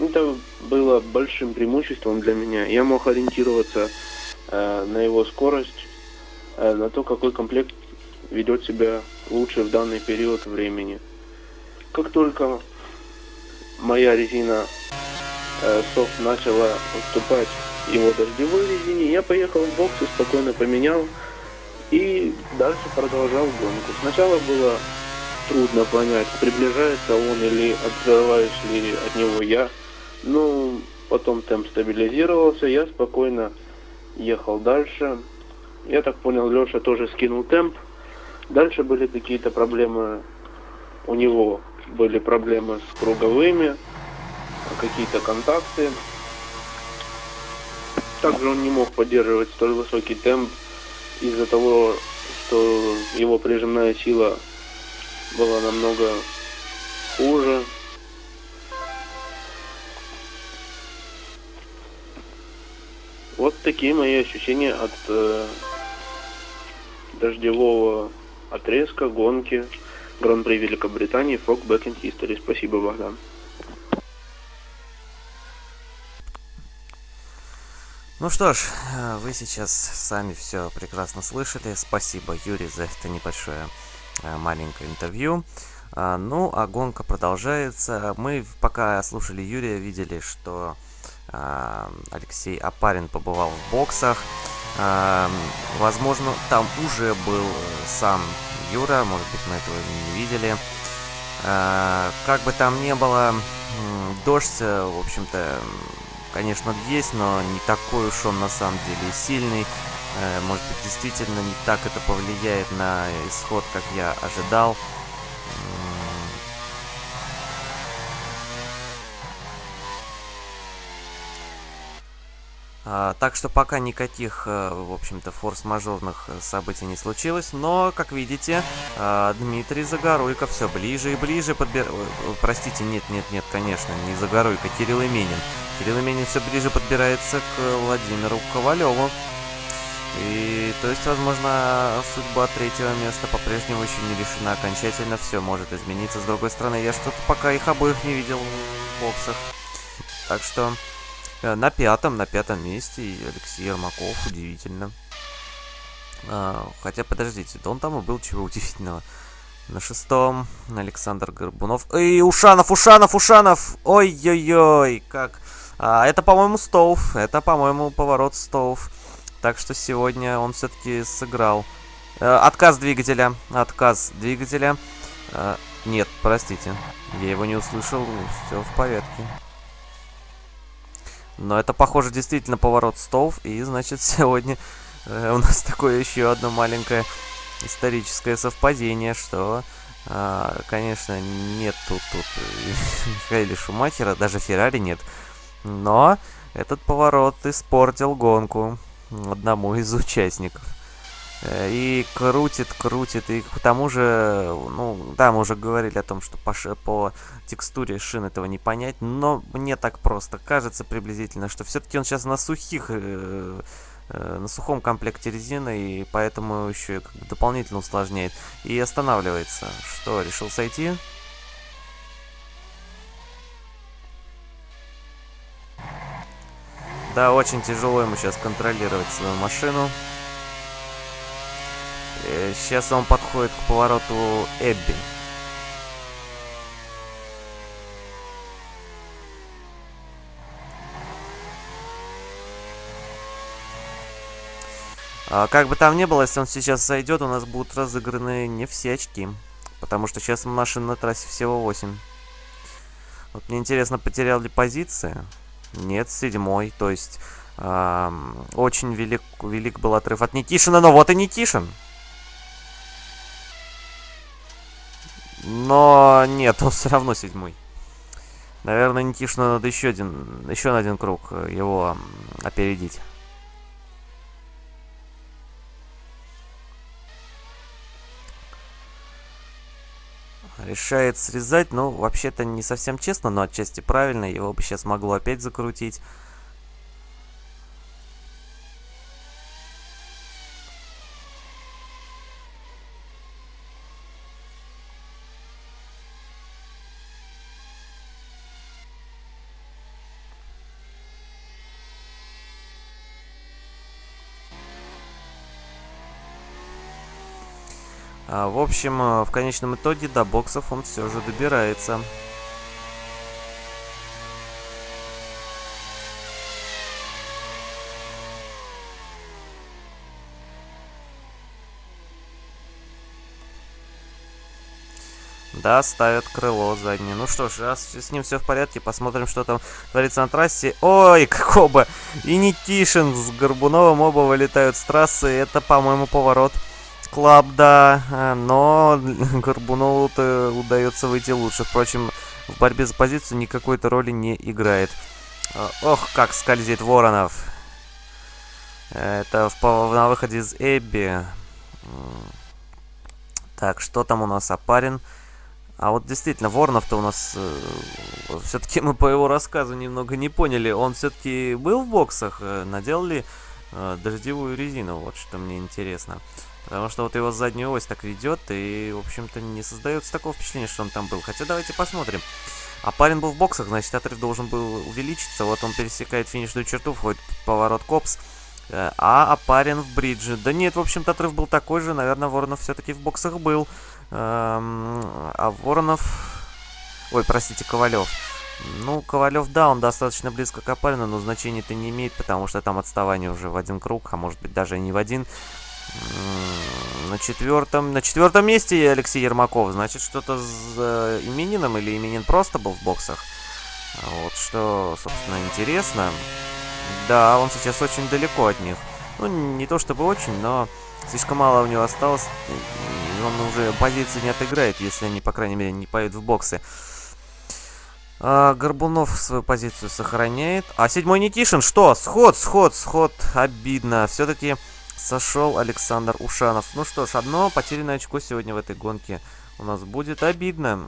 Это было большим преимуществом для меня. Я мог ориентироваться э, на его скорость, э, на то, какой комплект ведет себя лучше в данный период времени. Как только моя резина э, софт начала уступать его дождевой резине, я поехал в бокс и спокойно поменял и дальше продолжал гонку. Сначала было трудно понять, приближается он или открываюсь ли от него я. Ну, потом темп стабилизировался, я спокойно ехал дальше. Я так понял, Леша тоже скинул темп. Дальше были какие-то проблемы у него. Были проблемы с круговыми, какие-то контакты. Также он не мог поддерживать столь высокий темп из-за того, что его прижимная сила была намного хуже. Вот такие мои ощущения от э, дождевого отрезка гонки Гран-при Великобритании Fog Back in History. Спасибо, Богдан. Ну что ж, вы сейчас сами все прекрасно слышали. Спасибо, Юрий, за это небольшое э, маленькое интервью. А, ну, а гонка продолжается. Мы, пока слушали Юрия, видели, что Алексей Апарин побывал в боксах. А, возможно, там уже был э, сам Юра, может быть, мы этого не видели. Как бы там ни было, дождь, в общем-то, конечно, есть, но не такой уж он на самом деле сильный. Э, может быть, действительно не так это повлияет на исход, как я ожидал. Так что пока никаких, э, в общем-то, форс-мажорных э, событий не случилось, но, как видите, а, Дмитрий Загоруйко все ближе и ближе подбир... Простите, нет, нет, нет, конечно, не Загоруйко, Кирилл Именин. Кирилл Именин все ближе подбирается к Владимиру Ковалеву. И, то есть, возможно, судьба третьего места по-прежнему еще не решена окончательно. Все может измениться. С другой стороны, я что-то пока их обоих не видел в боксах. Так что... Э, на пятом, на пятом месте Алексей Ермаков, удивительно. А, хотя, подождите, да он там и был чего удивительного. На шестом Александр Горбунов. Эй, Ушанов, Ушанов, Ушанов! Ой-ой-ой, как... А, это, по-моему, Стоув. Это, по-моему, поворот Стоув. Так что сегодня он все-таки сыграл. Э, отказ двигателя. Отказ двигателя. Э, нет, простите. Я его не услышал. Все в порядке. Но это, похоже, действительно поворот стов. И, значит, сегодня э, у нас такое еще одно маленькое историческое совпадение, что, э, конечно, нет тут, тут Михаила Шумахера, даже Феррари нет. Но этот поворот испортил гонку одному из участников. Э, и крутит, крутит, и к тому же, ну, да, мы уже говорили о том, что по, по текстуре шин этого не понять, но мне так просто кажется приблизительно, что все-таки он сейчас на сухих, э, э, на сухом комплекте резины, и поэтому еще как бы дополнительно усложняет. И останавливается. Что, решил сойти? Да, очень тяжело ему сейчас контролировать свою машину. Сейчас он подходит к повороту Эбби. А, как бы там ни было, если он сейчас зайдет, у нас будут разыграны не все очки. Потому что сейчас машин на трассе всего 8. Вот мне интересно, потерял ли позиции? Нет, седьмой. То есть, эм, очень велик, велик был отрыв от Никишина, но вот и Никишин. Но нет, он все равно седьмой. Наверное, Никишину надо еще один, еще на один круг э, его опередить. Решает срезать, ну, вообще-то не совсем честно, но отчасти правильно. Его бы сейчас могло опять закрутить. В общем, э, в конечном итоге до боксов он все же добирается. Да, ставят крыло заднее. Ну что ж, раз с ним все в порядке, посмотрим, что там творится на трассе. Ой, как оба! И Никишин с Горбуновым оба вылетают с трассы. Это, по-моему, поворот Клаб, да, э, но Горбунову-то удается выйти лучше. Впрочем, в борьбе за позицию никакой-то роли не играет. Э, ох, как скользит Воронов. Это в, на выходе из Эбби. Так, что там у нас Апарин? А вот действительно, Воронов-то у нас... Э, все-таки мы по его рассказу немного не поняли. Он все-таки был в боксах? Э, наделал ли э, дождевую резину, вот что мне интересно. Потому что вот его заднюю ось так ведет, и, в общем-то, не создается такого впечатления, что он там был. Хотя давайте посмотрим. А парень был в боксах, значит, отрыв должен был увеличиться. Вот он пересекает финишную черту, входит в поворот Копс. Э, а Апарин в бридже. Да нет, в общем-то, отрыв был такой же. Наверное, Воронов все-таки в боксах был. Эм, а Воронов... Ой, простите, Ковалев. Ну, Ковалев, да, он достаточно близко к Апарину, но значения это не имеет, потому что там отставание уже в один круг, а может быть даже не в один. На четвертом, на четвертом месте Алексей Ермаков. Значит, что-то с э, именином или именин просто был в боксах. Вот что, собственно, интересно. Да, он сейчас очень далеко от них. Ну, не то чтобы очень, но слишком мало у него осталось. Он уже позиции не отыграет, если они, по крайней мере, не поедут в боксы. А, Горбунов свою позицию сохраняет. А седьмой Никишин, что? Сход, сход, сход. Обидно. Все-таки сошел Александр Ушанов. Ну что ж, одно потерянное очко сегодня в этой гонке у нас будет. Обидно.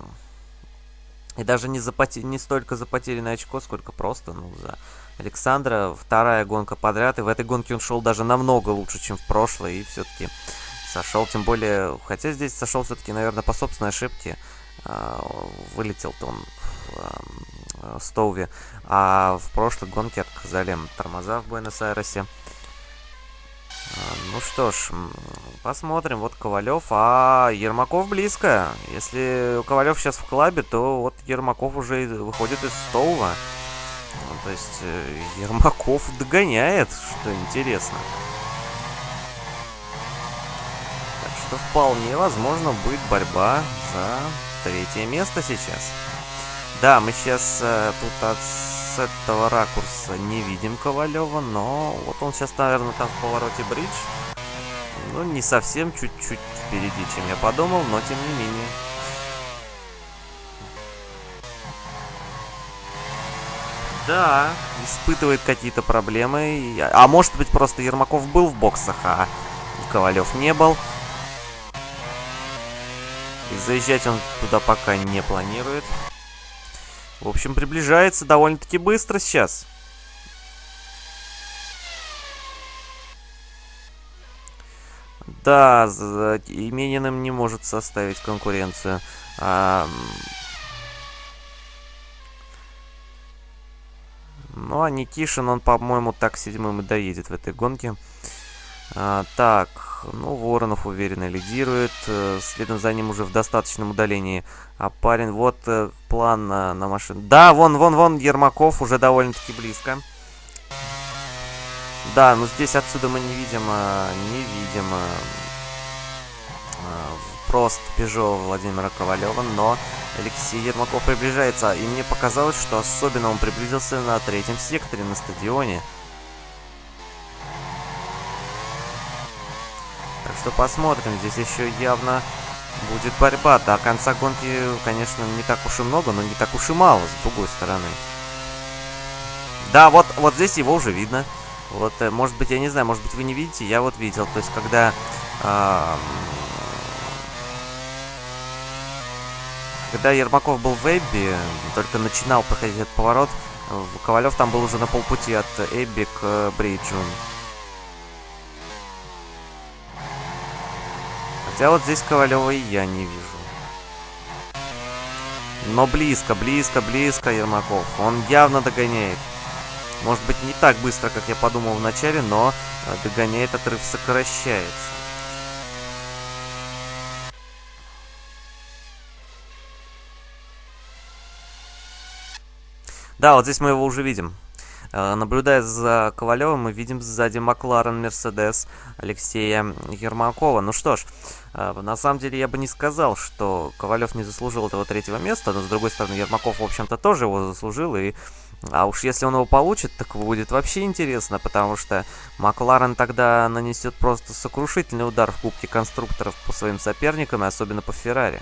И даже не, за поте... не столько за потерянное очко, сколько просто, ну, за Александра. Вторая гонка подряд, и в этой гонке он шел даже намного лучше, чем в прошлой, и все-таки сошел, тем более, хотя здесь сошел все-таки, наверное, по собственной ошибке. А, вылетел-то он в а, Стоуве, а в прошлой гонке отказали тормоза в Буэнос-Айресе. Ну что ж, посмотрим. Вот Ковалев, а Ермаков близко. Если Ковалев сейчас в клабе, то вот Ермаков уже выходит из Стоува. Ну, то есть э, Ермаков догоняет, что интересно. Так что вполне возможно будет борьба за третье место сейчас. Да, мы сейчас э, тут от с этого ракурса не видим Ковалева, но вот он сейчас, наверное, там в повороте бридж. Ну, не совсем, чуть-чуть впереди, чем я подумал, но тем не менее. Да, испытывает какие-то проблемы. А может быть, просто Ермаков был в боксах, а Ковалев не был. И заезжать он туда пока не планирует. В общем, приближается довольно-таки быстро сейчас. Да, Имениным не может составить конкуренцию. А... Ну, а Никишин, он, по-моему, так седьмым и доедет в этой гонке. А, так, ну, Воронов уверенно лидирует. Э, следом за ним уже в достаточном удалении. А парень, вот э, план на, на машину. Да, вон, вон, вон, Ермаков уже довольно-таки близко. Да, но здесь отсюда мы не видим, э, не видим просто Пежо Владимира Ковалева, но Алексей Ермаков приближается. И мне показалось, что особенно он приблизился на третьем секторе на стадионе. Что посмотрим. Здесь еще явно будет борьба. До конца гонки, конечно, не так уж и много, но не так уж и мало, с другой стороны. Да, вот, вот здесь его уже видно. Вот, э, может быть, я не знаю, может быть, вы не видите, я вот видел. То есть, когда... Э, когда Ермаков был в Эбби, только начинал проходить этот поворот, Ковалев там был уже на полпути от Эбби к Бриджу. Хотя вот здесь Ковалева и я не вижу. Но близко, близко, близко Ермаков. Он явно догоняет. Может быть, не так быстро, как я подумал вначале, но э, догоняет, отрыв сокращается. Да, вот здесь мы его уже видим. Э, наблюдая за Ковалевым, мы видим сзади Макларен Мерседес Алексея Ермакова. Ну что ж, на самом деле я бы не сказал, что Ковалев не заслужил этого третьего места, но с другой стороны Ермаков, в общем-то, тоже его заслужил, и а уж если он его получит, так будет вообще интересно, потому что Макларен тогда нанесет просто сокрушительный удар в Кубке конструкторов по своим соперникам, и особенно по Феррари.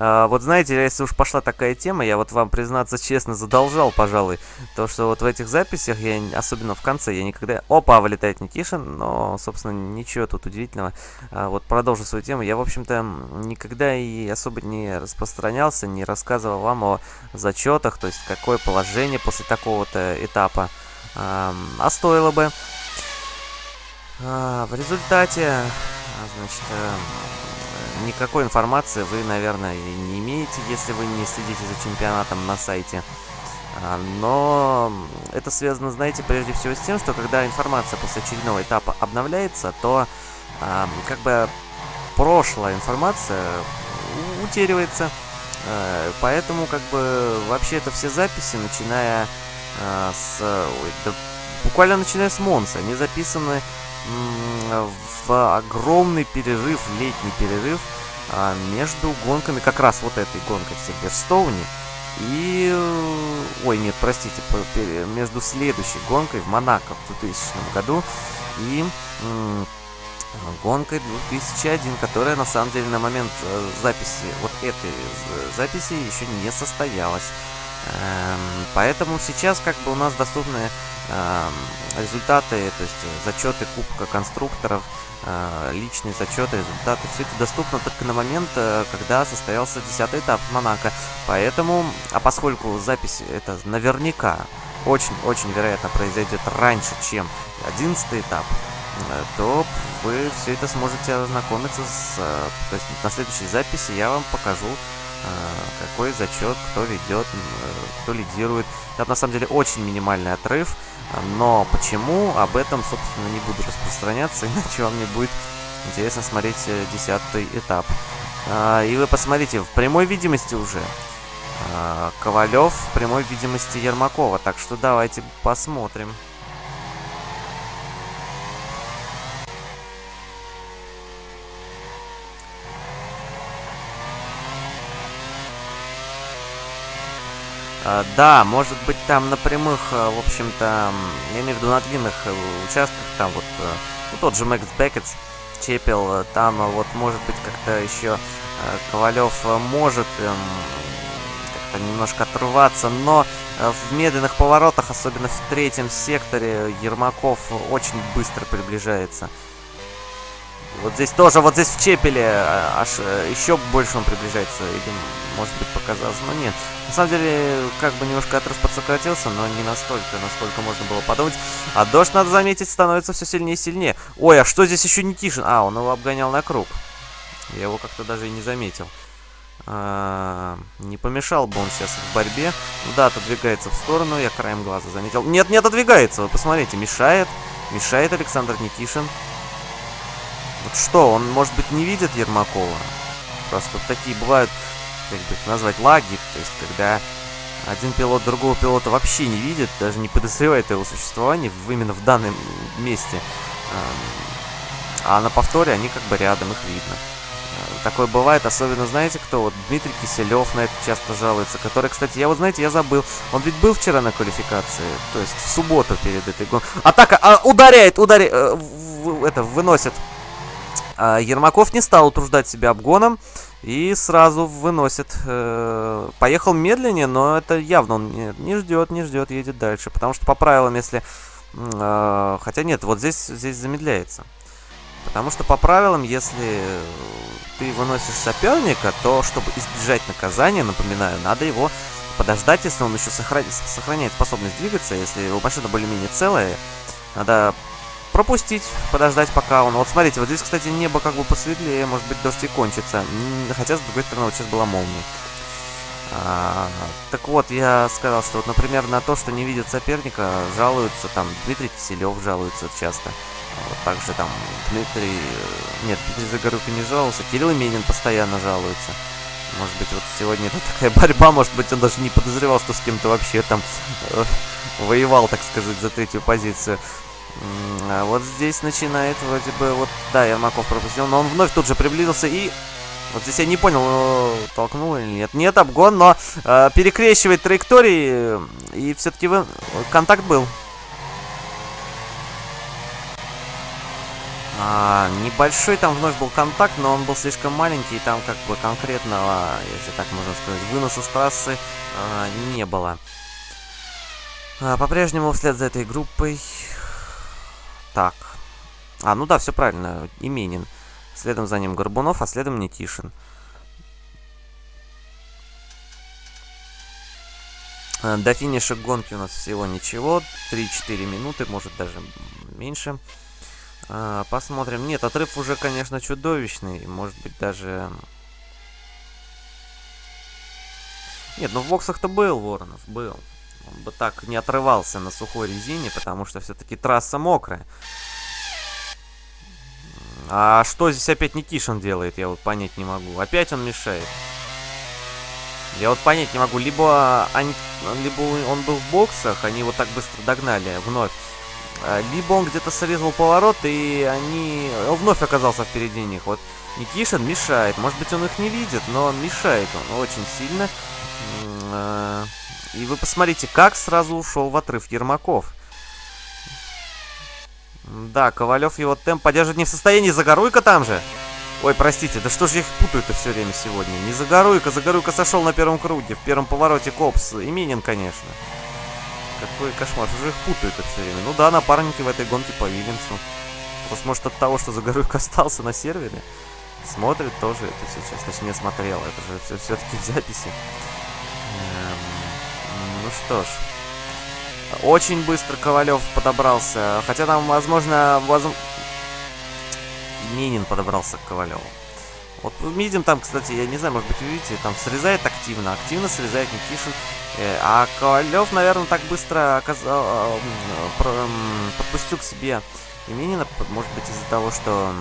А, вот знаете, если уж пошла такая тема, я вот вам, признаться честно, задолжал, пожалуй, то, что вот в этих записях, я особенно в конце, я никогда... Опа, вылетает Никишин, но, собственно, ничего тут удивительного. А, вот продолжу свою тему. Я, в общем-то, никогда и особо не распространялся, не рассказывал вам о зачетах, то есть какое положение после такого-то этапа. А, а стоило бы. А, в результате, значит, э, никакой информации вы, наверное, не имеете, если вы не следите за чемпионатом на сайте. А, но это связано, знаете, прежде всего с тем, что когда информация после очередного этапа обновляется, то как бы прошлая информация утеривается. Э, поэтому, как бы, вообще это все записи, начиная с... Ой, да, буквально начиная с Монса, они записаны огромный перерыв, летний перерыв а, между гонками, как раз вот этой гонкой в Сильверстоуне и... Э, ой, нет, простите, между следующей гонкой в Монако в 2000 году и гонкой 2001, которая на самом деле на момент э, записи, вот этой записи еще не состоялась. Эм, поэтому сейчас как бы у нас доступны эм, результаты, то есть зачеты Кубка конструкторов, э, личные зачеты, результаты, все это доступно только на момент, э, когда состоялся 10 этап Монако. Поэтому, а поскольку запись это наверняка очень-очень вероятно произойдет раньше, чем 11 этап, Э, то вы все это сможете ознакомиться с... Э, то есть на следующей записи я вам покажу, какой зачет, кто ведет, кто лидирует. Это на самом деле очень минимальный отрыв, но почему, об этом, собственно, не буду распространяться, иначе вам не будет интересно смотреть десятый этап. И вы посмотрите, в прямой видимости уже Ковалев в прямой видимости Ермакова, так что давайте посмотрим. Да, может быть там на прямых, э, в общем-то, я имею в виду на длинных э, участках, там вот, э, ну, тот же Мэкс Беккетс, Чепел, там вот может быть как-то еще Ковалев может эм, как-то немножко отрываться, но в медленных поворотах, особенно в третьем секторе, Ермаков очень быстро приближается. Вот здесь тоже, вот здесь в Чепеле аж еще больше он приближается, или может быть показалось, но нет. На самом деле, как бы немножко отрыв подсократился, но не настолько, насколько можно было подумать. А дождь, надо заметить, становится все сильнее и сильнее. Ой, а что здесь еще не Тишин? А, он его обгонял на круг. Я его как-то даже и не заметил. А, не помешал бы он сейчас в борьбе. Ну да, отодвигается в сторону, я краем глаза заметил. Нет, не отодвигается, вы посмотрите, мешает. Мешает Александр Никишин. Вот что, он, может быть, не видит Ермакова? Просто такие бывают как бы назвать лаги, то есть когда один пилот другого пилота вообще не видит, даже не подозревает его существовании в, именно в данном месте. А на повторе они как бы рядом, их видно. Э, такое бывает, особенно, знаете, кто? Вот Дмитрий Киселев на это часто жалуется, который, кстати, я вот, знаете, я забыл. Он ведь был вчера на квалификации, то есть в субботу перед этой гонкой. Атака! А, ударяет, ударяет, э, это, выносит. А Ермаков не стал утруждать себя обгоном. И сразу выносит. Э, поехал медленнее, но это явно он не, не ждет, не ждет, едет дальше. Потому что по правилам, если... Э, хотя нет, вот здесь, здесь замедляется. Потому что по правилам, если ты выносишь соперника, то чтобы избежать наказания, напоминаю, надо его подождать, если он еще сохраняет, способность двигаться, если его машина более-менее целая, надо пропустить, подождать пока он. Вот смотрите, вот здесь, кстати, небо как бы посветлее, может быть, дождь и кончится. Хотя, с другой стороны, вот сейчас была молния. А, так вот, я сказал, что вот, например, на то, что не видят соперника, жалуются там Дмитрий Киселев жалуется часто. Вот также там Дмитрий... Э, нет, Дмитрий Загорюка не жаловался, Кирилл Именин постоянно жалуется. Может быть, вот сегодня это такая борьба, может быть, он даже не подозревал, что с кем-то вообще там э, воевал, так сказать, за третью позицию. А вот здесь начинает вроде бы, вот, да, Ермаков пропустил, но он вновь тут же приблизился и... Вот здесь я не понял, толкнул или нет. Нет, обгон, но э, перекрещивает траектории, и все-таки контакт был. А, небольшой там вновь был контакт, но он был слишком маленький, и там как бы конкретного, если так можно сказать, выноса с трассы а, не было. А, По-прежнему вслед за этой группой... Так. А, ну да, все правильно, Именин. Следом за ним Горбунов, а следом Никишин. А, До финиша гонки у нас всего ничего. 3-4 минуты, может даже меньше. А, посмотрим. Нет, отрыв уже, конечно, чудовищный. Может быть, даже... Нет, ну в боксах-то был Воронов, был. Он бы так не отрывался на сухой резине, потому что все-таки трасса мокрая. А что здесь опять Никишин делает, я вот понять не могу. Опять он мешает. Я вот понять не могу. Либо, они, либо он был в боксах, они его так быстро догнали вновь. А, либо он где-то срезал поворот, и они... Он вновь оказался впереди них. Вот Никишин мешает. Может быть, он их не видит, но он мешает он очень сильно. И вы посмотрите, как сразу ушел в отрыв Ермаков. Да, Ковалев его темп поддерживать не в состоянии. Загоруйка там же. Ой, простите, да что же их путают-то все время сегодня? Не Загоруйка, Загоруйка сошел на первом круге, в первом повороте Копс. Именин, конечно. Какой кошмар, уже их путают-то все время. Ну да, напарники в этой гонке по Вильямсу. Просто может от того, что Загоруйка остался на сервере, смотрит тоже это сейчас. Точнее, смотрел, это же все-таки в записи. Ну что ж. Очень быстро Ковалев подобрался. Хотя там, возможно, воз... Минин подобрался к Ковалеву. Вот видим там, кстати, я не знаю, может быть, видите, там срезает активно, активно срезает Никишин. Э, а Ковалев, наверное, так быстро оказал, э, подпустил к себе Именина, может быть, из-за того, что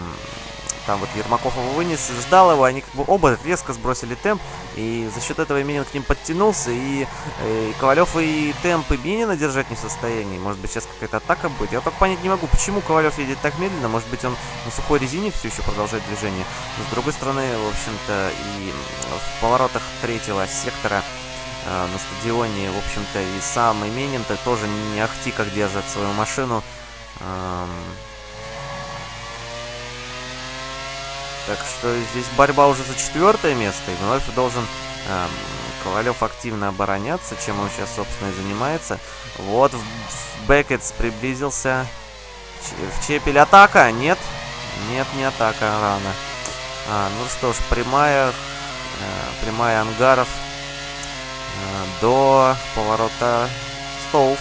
там вот Ермаков его вынес, ждал его, они как бы оба резко сбросили темп, и за счет этого Минин к ним подтянулся, и, и Ковалев и темп и Минина держать не в состоянии. Может быть, сейчас какая-то атака будет. Я только понять не могу, почему Ковалев едет так медленно. Может быть, он на сухой резине все еще продолжает движение. Но с другой стороны, в общем-то, и в поворотах третьего сектора э, на стадионе, в общем-то, и сам Именин-то тоже не ахти как держит свою машину. Эм, Так что здесь борьба уже за четвертое место. И вновь должен эм, Ковалев активно обороняться, чем он сейчас, собственно, и занимается. Вот, Бекетс приблизился. В Чепель атака? Нет. Нет, не атака, рано. А, ну что ж, прямая, э, прямая ангаров э, до поворота Стоув.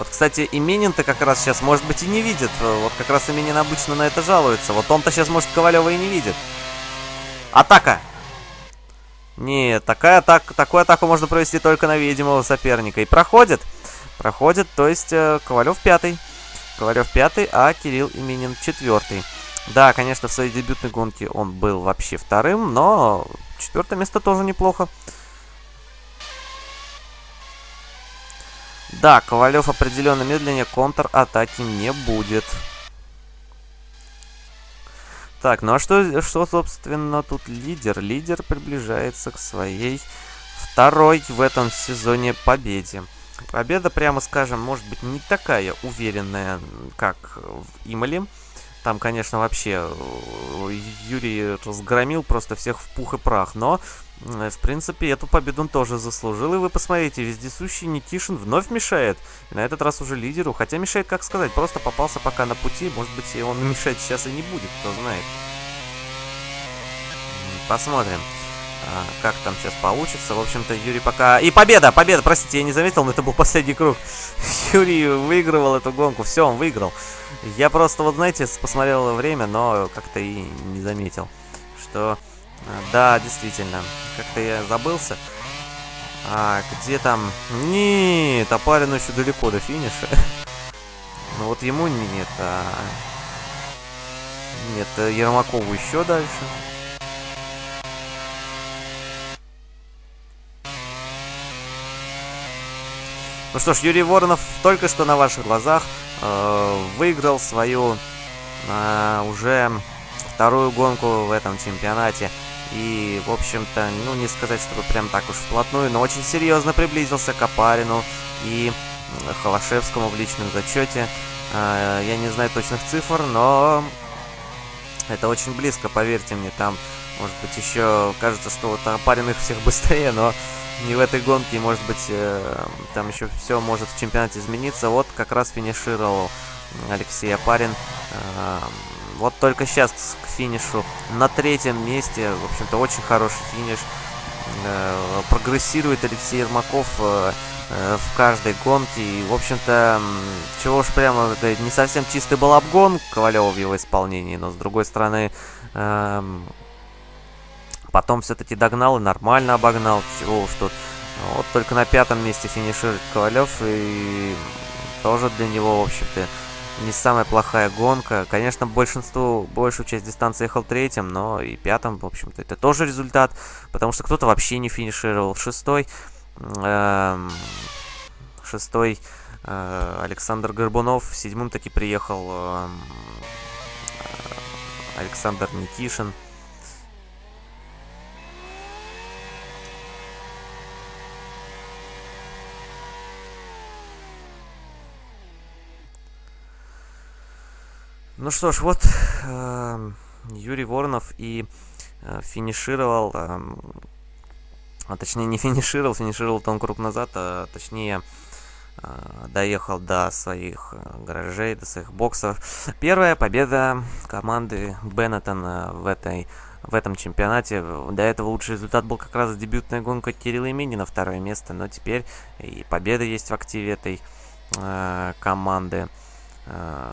Вот, кстати, Именин-то как раз сейчас, может быть, и не видит. Вот как раз Именин обычно на это жалуется. Вот он-то сейчас, может, Ковалева и не видит. Атака! Нет, такая атака, такую атаку можно провести только на видимого соперника. И проходит. Проходит, то есть э, Ковалев пятый. Ковалев пятый, а Кирилл Именин четвертый. Да, конечно, в своей дебютной гонке он был вообще вторым, но четвертое место тоже неплохо. Да, Ковалев определенно медленнее контр-атаки не будет. Так, ну а что, что, собственно, тут лидер? Лидер приближается к своей второй в этом сезоне победе. Победа, прямо скажем, может быть не такая уверенная, как в Имале. Там, конечно, вообще э, Юрий разгромил просто всех в пух и прах. Но, в принципе, эту победу он тоже заслужил. И вы посмотрите, вездесущий Никишин вновь мешает. И на этот раз уже лидеру. Хотя мешает, как сказать, просто попался пока на пути. Может быть, и он мешать сейчас и не будет, кто знает. Посмотрим. А, как там сейчас получится. В общем-то, Юрий пока... И победа! Победа! Простите, я не заметил, но это был последний круг. Юрий выигрывал эту гонку. Все, он выиграл. Я просто, вот знаете, посмотрел время, но как-то и не заметил, что... А, да, действительно. Как-то я забылся. А, где там... Нет, Апарину еще далеко до финиша. Ну вот ему нет, а... Нет, Ермакову еще дальше. Ну что ж, Юрий Воронов только что на ваших глазах э, выиграл свою э, уже вторую гонку в этом чемпионате. И, в общем-то, ну, не сказать, чтобы прям так уж вплотную, но очень серьезно приблизился к Апарину и Холошевскому в личном зачете. Я не знаю точных цифр, но это очень близко, поверьте мне. Там, может быть, еще кажется, что вот Апарин их всех быстрее, но не в этой гонке. Может быть, э, там еще все может в чемпионате измениться. Вот как раз финишировал Алексей Апарин. Э, вот только сейчас к финишу на третьем месте. В общем-то, очень хороший финиш. Э, прогрессирует Алексей Ермаков э, э, в каждой гонке. И, в общем-то, чего уж прямо, не совсем чистый был обгон Ковалева в его исполнении, но, с другой стороны, эм, потом все-таки догнал и нормально обогнал. Чего уж тут. Вот только на пятом месте финиширует Ковалев, и тоже для него, в общем-то, не самая плохая гонка. Конечно, большинство, большую часть дистанции ехал третьим, но и пятым, в общем-то, это тоже результат, потому что кто-то вообще не финишировал. Шестой, эм, шестой э, Александр Горбунов, седьмым таки приехал эм, э, Александр Никишин. Ну что ж, вот э, Юрий Воронов и э, финишировал, э, а точнее не финишировал, финишировал он круг назад, а точнее э, доехал до своих э, гаражей, до своих боксов. Первая победа команды Беннетон в этой в этом чемпионате. До этого лучший результат был как раз дебютная гонка Кирилла Именина, второе место, но теперь и победа есть в активе этой э, команды. Э,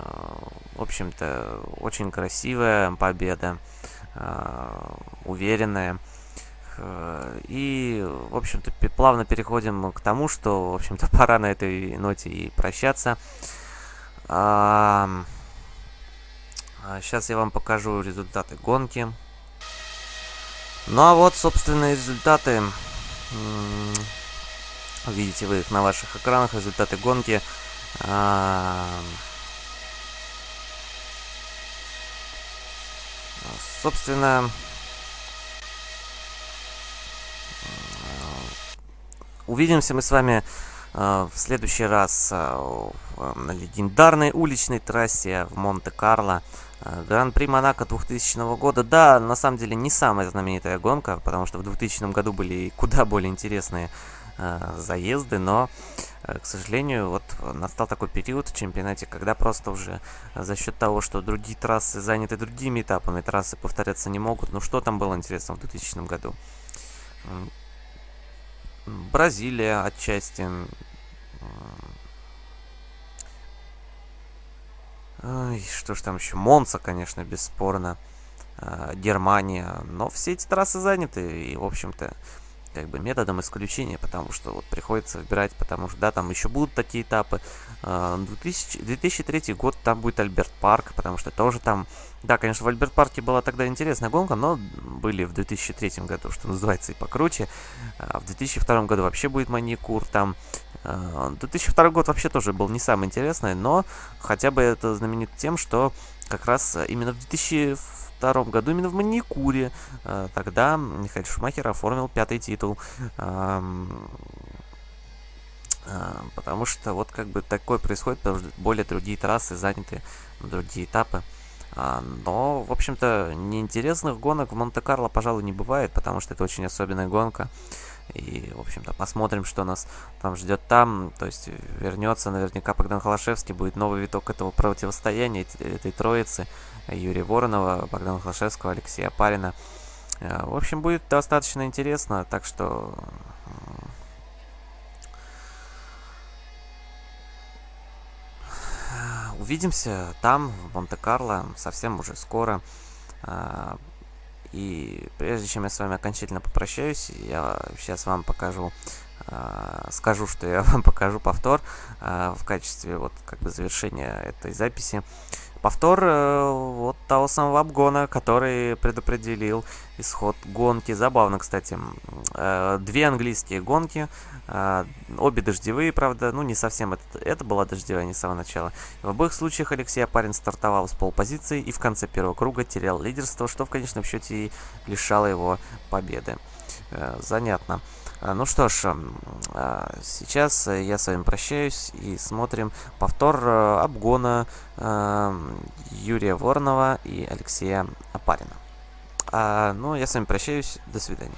в общем-то, очень красивая победа, э, уверенная. Э, и, в общем-то, плавно переходим к тому, что, в общем-то, пора на этой ноте и прощаться. Сейчас я вам покажу результаты гонки. Ну а вот, собственно, результаты. Видите вы их на ваших экранах, результаты гонки. Собственно, увидимся мы с вами э, в следующий раз э, на легендарной уличной трассе в Монте-Карло. Э, Гран-при Монако 2000 года. Да, на самом деле не самая знаменитая гонка, потому что в 2000 году были куда более интересные заезды, но Э, к сожалению, вот настал такой период в чемпионате, когда просто уже за счет того, что другие трассы заняты другими этапами, трассы повторяться не могут. Ну что там было интересно в 2000 году? Бразилия отчасти. Ой, что ж там еще? Монца, конечно, бесспорно. Э, Германия. Но все эти трассы заняты. И, в общем-то, как бы методом исключения, потому что вот приходится выбирать, потому что, да, там еще будут такие этапы. 2000, а, 2003 год там будет Альберт Парк, потому что тоже там, да, конечно, в Альберт Парке была тогда интересная гонка, но были в 2003 году, что называется, и покруче. А в 2002 году вообще будет Маникур, там 2002 а, год вообще тоже был не самый интересный, но хотя бы это знаменит тем, что как раз именно в 2000 1992 году именно в Маникуре. Э, тогда Михаил Шумахер оформил пятый титул. Э, потому что вот как бы такое происходит, потому что более другие трассы заняты, другие этапы. А, но, в общем-то, неинтересных гонок в Монте-Карло, пожалуй, не бывает, потому что это очень особенная гонка. И, в общем-то, посмотрим, что нас там ждет там. То есть вернется наверняка Богдан Холошевский, будет новый виток этого противостояния, этой троицы. Юрия Воронова, Богдана Холошевского, Алексея Парина. Э, в общем, будет достаточно интересно, так что... Увидимся там, в Монте-Карло, совсем уже скоро. Э, и прежде чем я с вами окончательно попрощаюсь, я сейчас вам покажу, э, скажу, что я вам покажу повтор в качестве вот как бы завершения этой записи. Повтор э, вот того самого обгона, который предопределил исход гонки. Забавно, кстати. Э, две английские гонки, э, обе дождевые, правда, ну не совсем это, это была дождевая, не с самого начала. В обоих случаях Алексей Апарин стартовал с полпозиции и в конце первого круга терял лидерство, что в конечном счете и лишало его победы. Занятно. А, ну что ж, а, сейчас я с вами прощаюсь и смотрим повтор э, обгона Юрия Воронова и Алексея Апарина. А, ну, я с вами прощаюсь. До свидания.